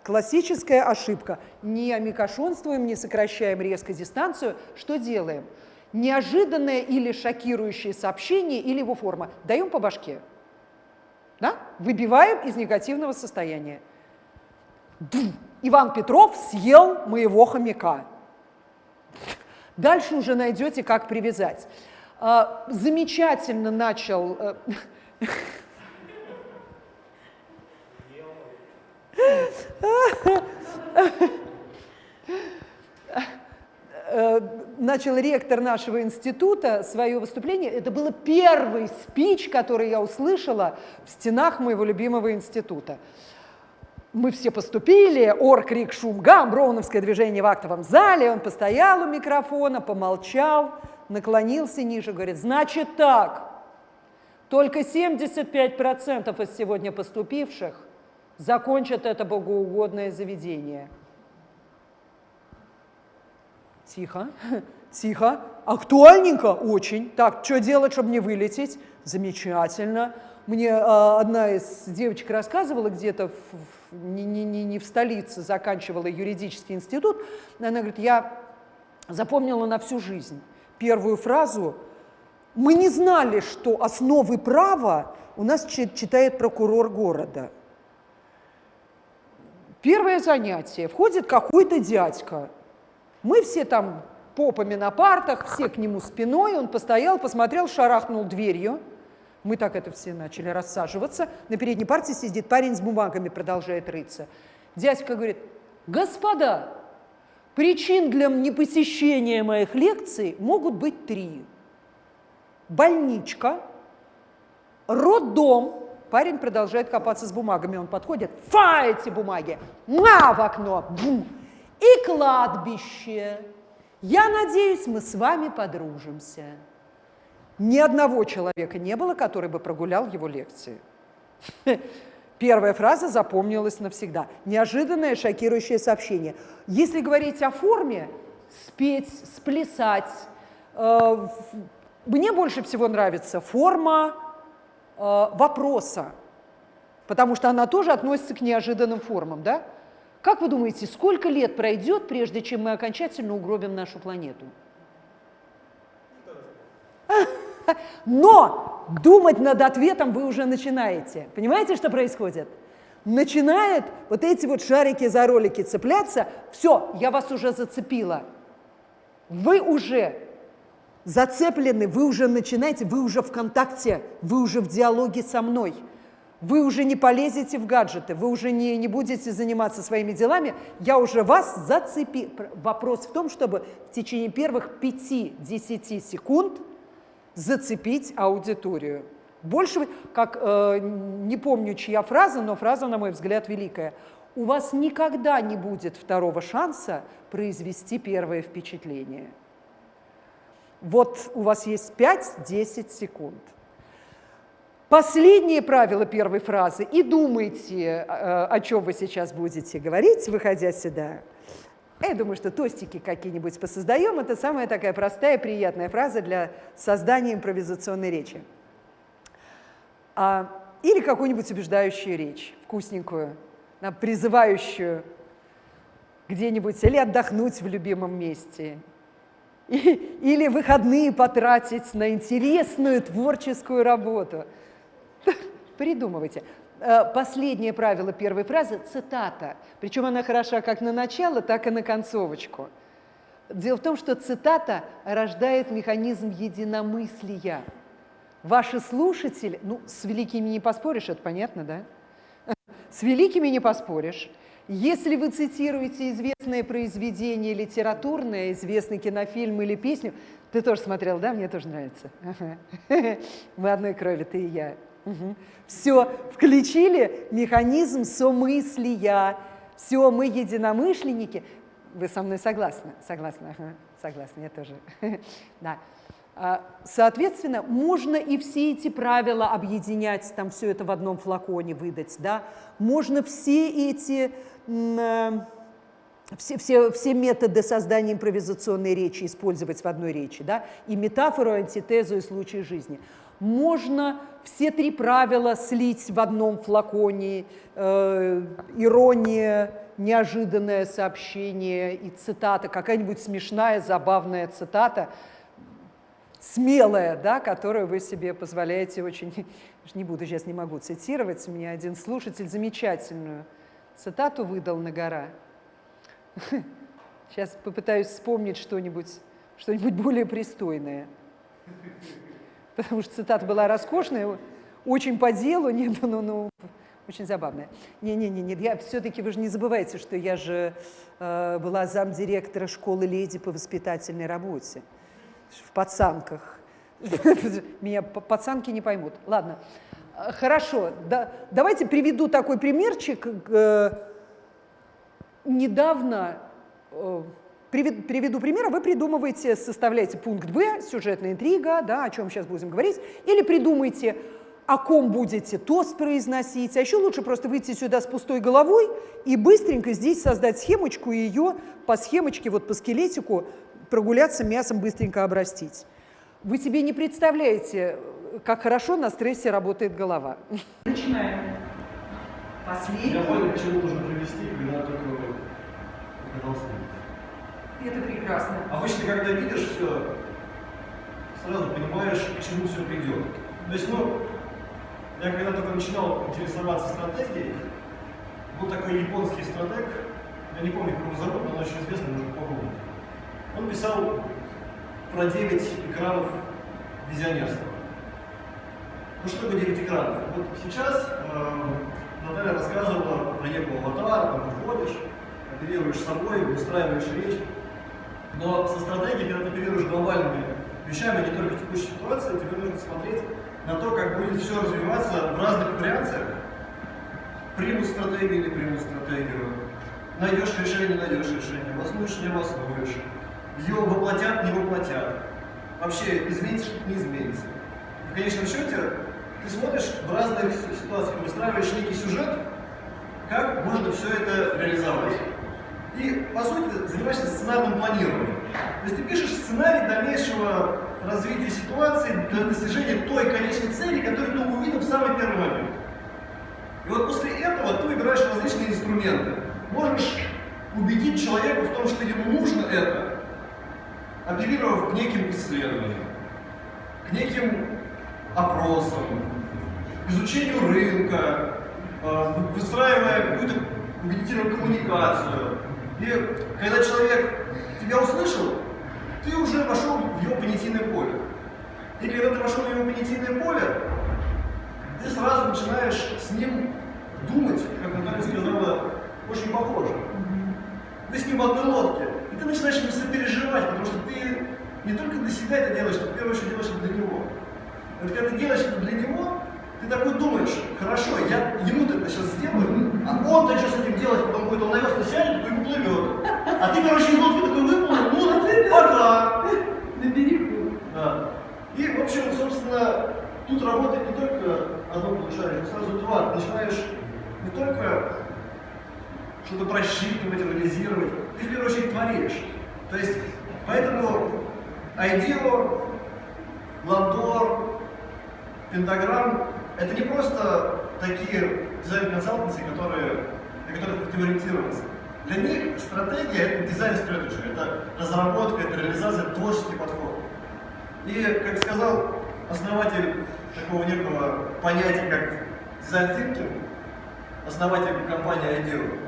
Классическая ошибка. Не амикошонствуем, не сокращаем резко дистанцию. Что делаем? Неожиданное или шокирующее сообщение или его форма. Даем по башке. Да? Выбиваем из негативного состояния. Иван Петров съел моего хомяка. Дальше уже найдете, как привязать. А, замечательно начал... Э, э, начал ректор нашего института свое выступление. Это был первый спич, который я услышала в стенах моего любимого института мы все поступили, ор, крик, шум, гам, броуновское движение в актовом зале, он постоял у микрофона, помолчал, наклонился ниже, говорит, значит так, только 75% из сегодня поступивших закончат это богоугодное заведение. Тихо, тихо, актуальненько, очень. Так, что делать, чтобы не вылететь? Замечательно. Мне э, одна из девочек рассказывала где-то не, не, не, не в столице, заканчивала юридический институт. Она говорит, я запомнила на всю жизнь первую фразу. Мы не знали, что основы права у нас читает прокурор города. Первое занятие. Входит какой-то дядька Мы все там попами на партах, все к нему спиной, он постоял, посмотрел, шарахнул дверью. Мы так это все начали рассаживаться. На передней партии сидит парень с бумагами, продолжает рыться. Дядька говорит, господа, причин для непосещения моих лекций могут быть три. Больничка, роддом, парень продолжает копаться с бумагами, он подходит, фа, эти бумаги, на в окно, бум, и кладбище. Я надеюсь, мы с вами подружимся. Ни одного человека не было, который бы прогулял его лекции. Первая фраза запомнилась навсегда. Неожиданное шокирующее сообщение. Если говорить о форме, спеть, сплясать, э, мне больше всего нравится форма э, вопроса, потому что она тоже относится к неожиданным формам. Да? Как вы думаете, сколько лет пройдет, прежде чем мы окончательно угробим нашу планету? Но думать над ответом вы уже начинаете. Понимаете, что происходит? Начинает вот эти вот шарики за ролики цепляться. Все, я вас уже зацепила. Вы уже зацеплены, вы уже начинаете, вы уже в контакте, вы уже в диалоге со мной. Вы уже не полезете в гаджеты, вы уже не, не будете заниматься своими делами, я уже вас зацепил. Вопрос в том, чтобы в течение первых 5-10 секунд зацепить аудиторию. Больше, как, э, не помню, чья фраза, но фраза, на мой взгляд, великая. У вас никогда не будет второго шанса произвести первое впечатление. Вот у вас есть 5-10 секунд. Последнее правило первой фразы. И думайте, э, о чем вы сейчас будете говорить, выходя сюда. Я думаю, что тостики какие-нибудь посоздаем. Это самая такая простая, приятная фраза для создания импровизационной речи. А, или какую-нибудь убеждающую речь, вкусненькую, призывающую где-нибудь или отдохнуть в любимом месте, или выходные потратить на интересную творческую работу. Придумывайте. Э, последнее правило первой фразы – цитата. Причем она хороша как на начало, так и на концовочку. Дело в том, что цитата рождает механизм единомыслия. Ваши слушатели, ну, с великими не поспоришь, это понятно, да? С великими не поспоришь. Если вы цитируете известное произведение литературное, известный кинофильм или песню, ты тоже смотрел, да? Мне тоже нравится. Мы одной крови, ты и я. Угу. Все, включили механизм somыслия. Все, мы единомышленники. Вы со мной согласны? Согласны, ага. согласны, я тоже. да. А, соответственно, можно и все эти правила объединять, там все это в одном флаконе выдать, да. Можно все эти, э, все, все, все методы создания импровизационной речи использовать в одной речи, да, и метафору, антитезу и случай жизни можно все три правила слить в одном флаконе, э, ирония, неожиданное сообщение и цитата, какая-нибудь смешная, забавная цитата, смелая, да, которую вы себе позволяете очень, не буду, сейчас не могу цитировать, мне один слушатель замечательную цитату выдал на гора. Сейчас попытаюсь вспомнить что-нибудь что, -нибудь, более пристойное потому что цитата была роскошная, очень по делу, нет, ну, ну, очень забавная. Не-не-не, я все-таки вы же не забывайте, что я же э, была замдиректора школы леди по воспитательной работе в пацанках. Меня пацанки не поймут. Ладно, хорошо, да, давайте приведу такой примерчик. Э, недавно э, Приведу пример, вы придумываете, составляете пункт Б, сюжетная интрига, да, о чем сейчас будем говорить, или придумайте, о ком будете тост произносить, а еще лучше просто выйти сюда с пустой головой и быстренько здесь создать схемочку и ее по схемочке, вот по скелетику прогуляться мясом быстренько обрастить. Вы себе не представляете, как хорошо на стрессе работает голова. Начинаем. Последний. Я понял, к чему нужно привести, когда только это прекрасно. Обычно, когда видишь все, сразу понимаешь, к чему все придет. То есть, ну, я когда только начинал интересоваться стратегией, был такой японский стратег, я не помню, как его зовут, но он очень известный, можно попробовать. Он писал про 9 экранов визионерства. Ну что такое 9 экранов? Вот сейчас э, Наталья рассказывала про некого аватара, там ты входишь, оперируешь собой, выстраиваешь речь. Но со стратегией, когда ты оперируешь глобальными вещами, не только текущей ситуации, тебе нужно смотреть на то, как будет все развиваться в разных вариациях. Примут стратегию или примут стратегию. Найдешь решение, найдешь решение. Воснуешь, не воснуешь. Ее воплотят, не воплотят. Вообще, изменится что-то, не изменится. В конечном счете, ты смотришь в разных ситуациях, выстраиваешь некий сюжет, как можно все это реализовать. И, по сути, занимаешься сценарным планированием. То есть ты пишешь сценарий дальнейшего развития ситуации для достижения той конечной цели, которую ты увидел в самый первый момент. И вот после этого ты выбираешь различные инструменты. Можешь убедить человека в том, что ему нужно это, апеллировав к неким исследованиям, к неким опросам, изучению рынка, э, выстраивая какую-то убедительную коммуникацию. И когда человек тебя услышал, ты уже вошел в его понятийное поле. И когда ты вошел в его понятийное поле, ты сразу начинаешь с ним думать, как Наталья сказала, очень похоже. Вы с ним в одной лодке. И ты начинаешь ему сопереживать, потому что ты не только для себя это делаешь, ты в первую очередь делаешь это для него. Вот когда ты делаешь это для него, ты такой думаешь, хорошо, я ему-то это сейчас сделаю, а он-то что с этим делать, потом будет он на весну сядет, и уплывет. А ты, короче, из лодки такой выплыл, ну, пока. На берегу. Да. И, в общем, собственно, тут работает не только одно полушарие, но сразу два. Ты начинаешь не только что-то просчитывать, анализировать, ты в первую очередь творишь. То есть, поэтому IDEO, Ландор, Пентаграмм – это не просто такие дизайн-консалтанцы, которые, на которых хотим ориентироваться. Для них стратегия – это дизайн-стратегия, это разработка, это реализация, творческий подход. И, как сказал основатель такого некого понятия, как дизайн thinking, основатель компании IDEO,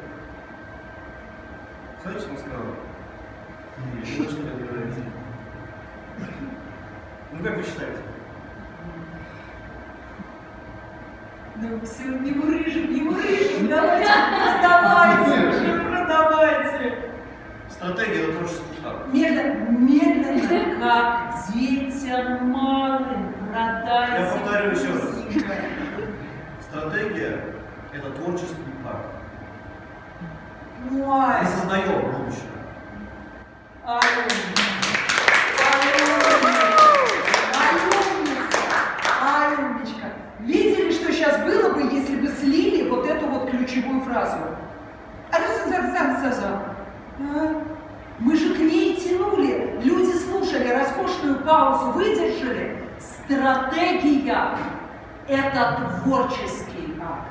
знаете, что он сказал? Нет, что говорите. Ну как вы считаете? Ну все, не мурыжим, не мурыжим, давайте, продавайте, уже продавайте. Стратегия это творческий штаб. Медленно, медленно, как детям малым, продайте. Я повторю еще раз. Стратегия это творческий акт. Мы создаем будущее. Алюмничка. Видели, что сейчас было бы, если бы слили вот эту вот ключевую фразу? А Мы же к ней тянули. Люди слушали, роскошную паузу выдержали. Стратегия – это творческий акт.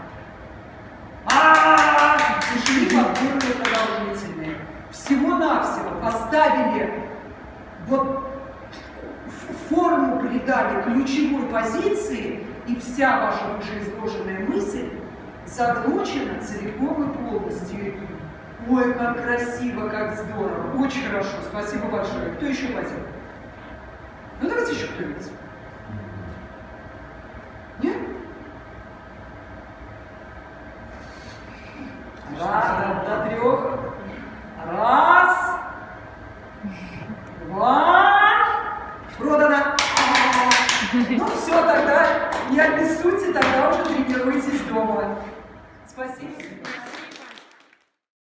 А, и шли подборные продолжительные. Всего-навсего поставили, вот форму придали ключевой позиции, и вся ваша вышеизложенная мысль заглочена целиком и полностью. Ой, как красиво, как здорово. Очень хорошо, спасибо большое. Кто еще хотел? Ну давайте еще кто-нибудь. Нет? Ладно, до трех. Раз. Два. Продано. Ну все, тогда не обессудьте, тогда уже тренируйтесь дома. Спасибо.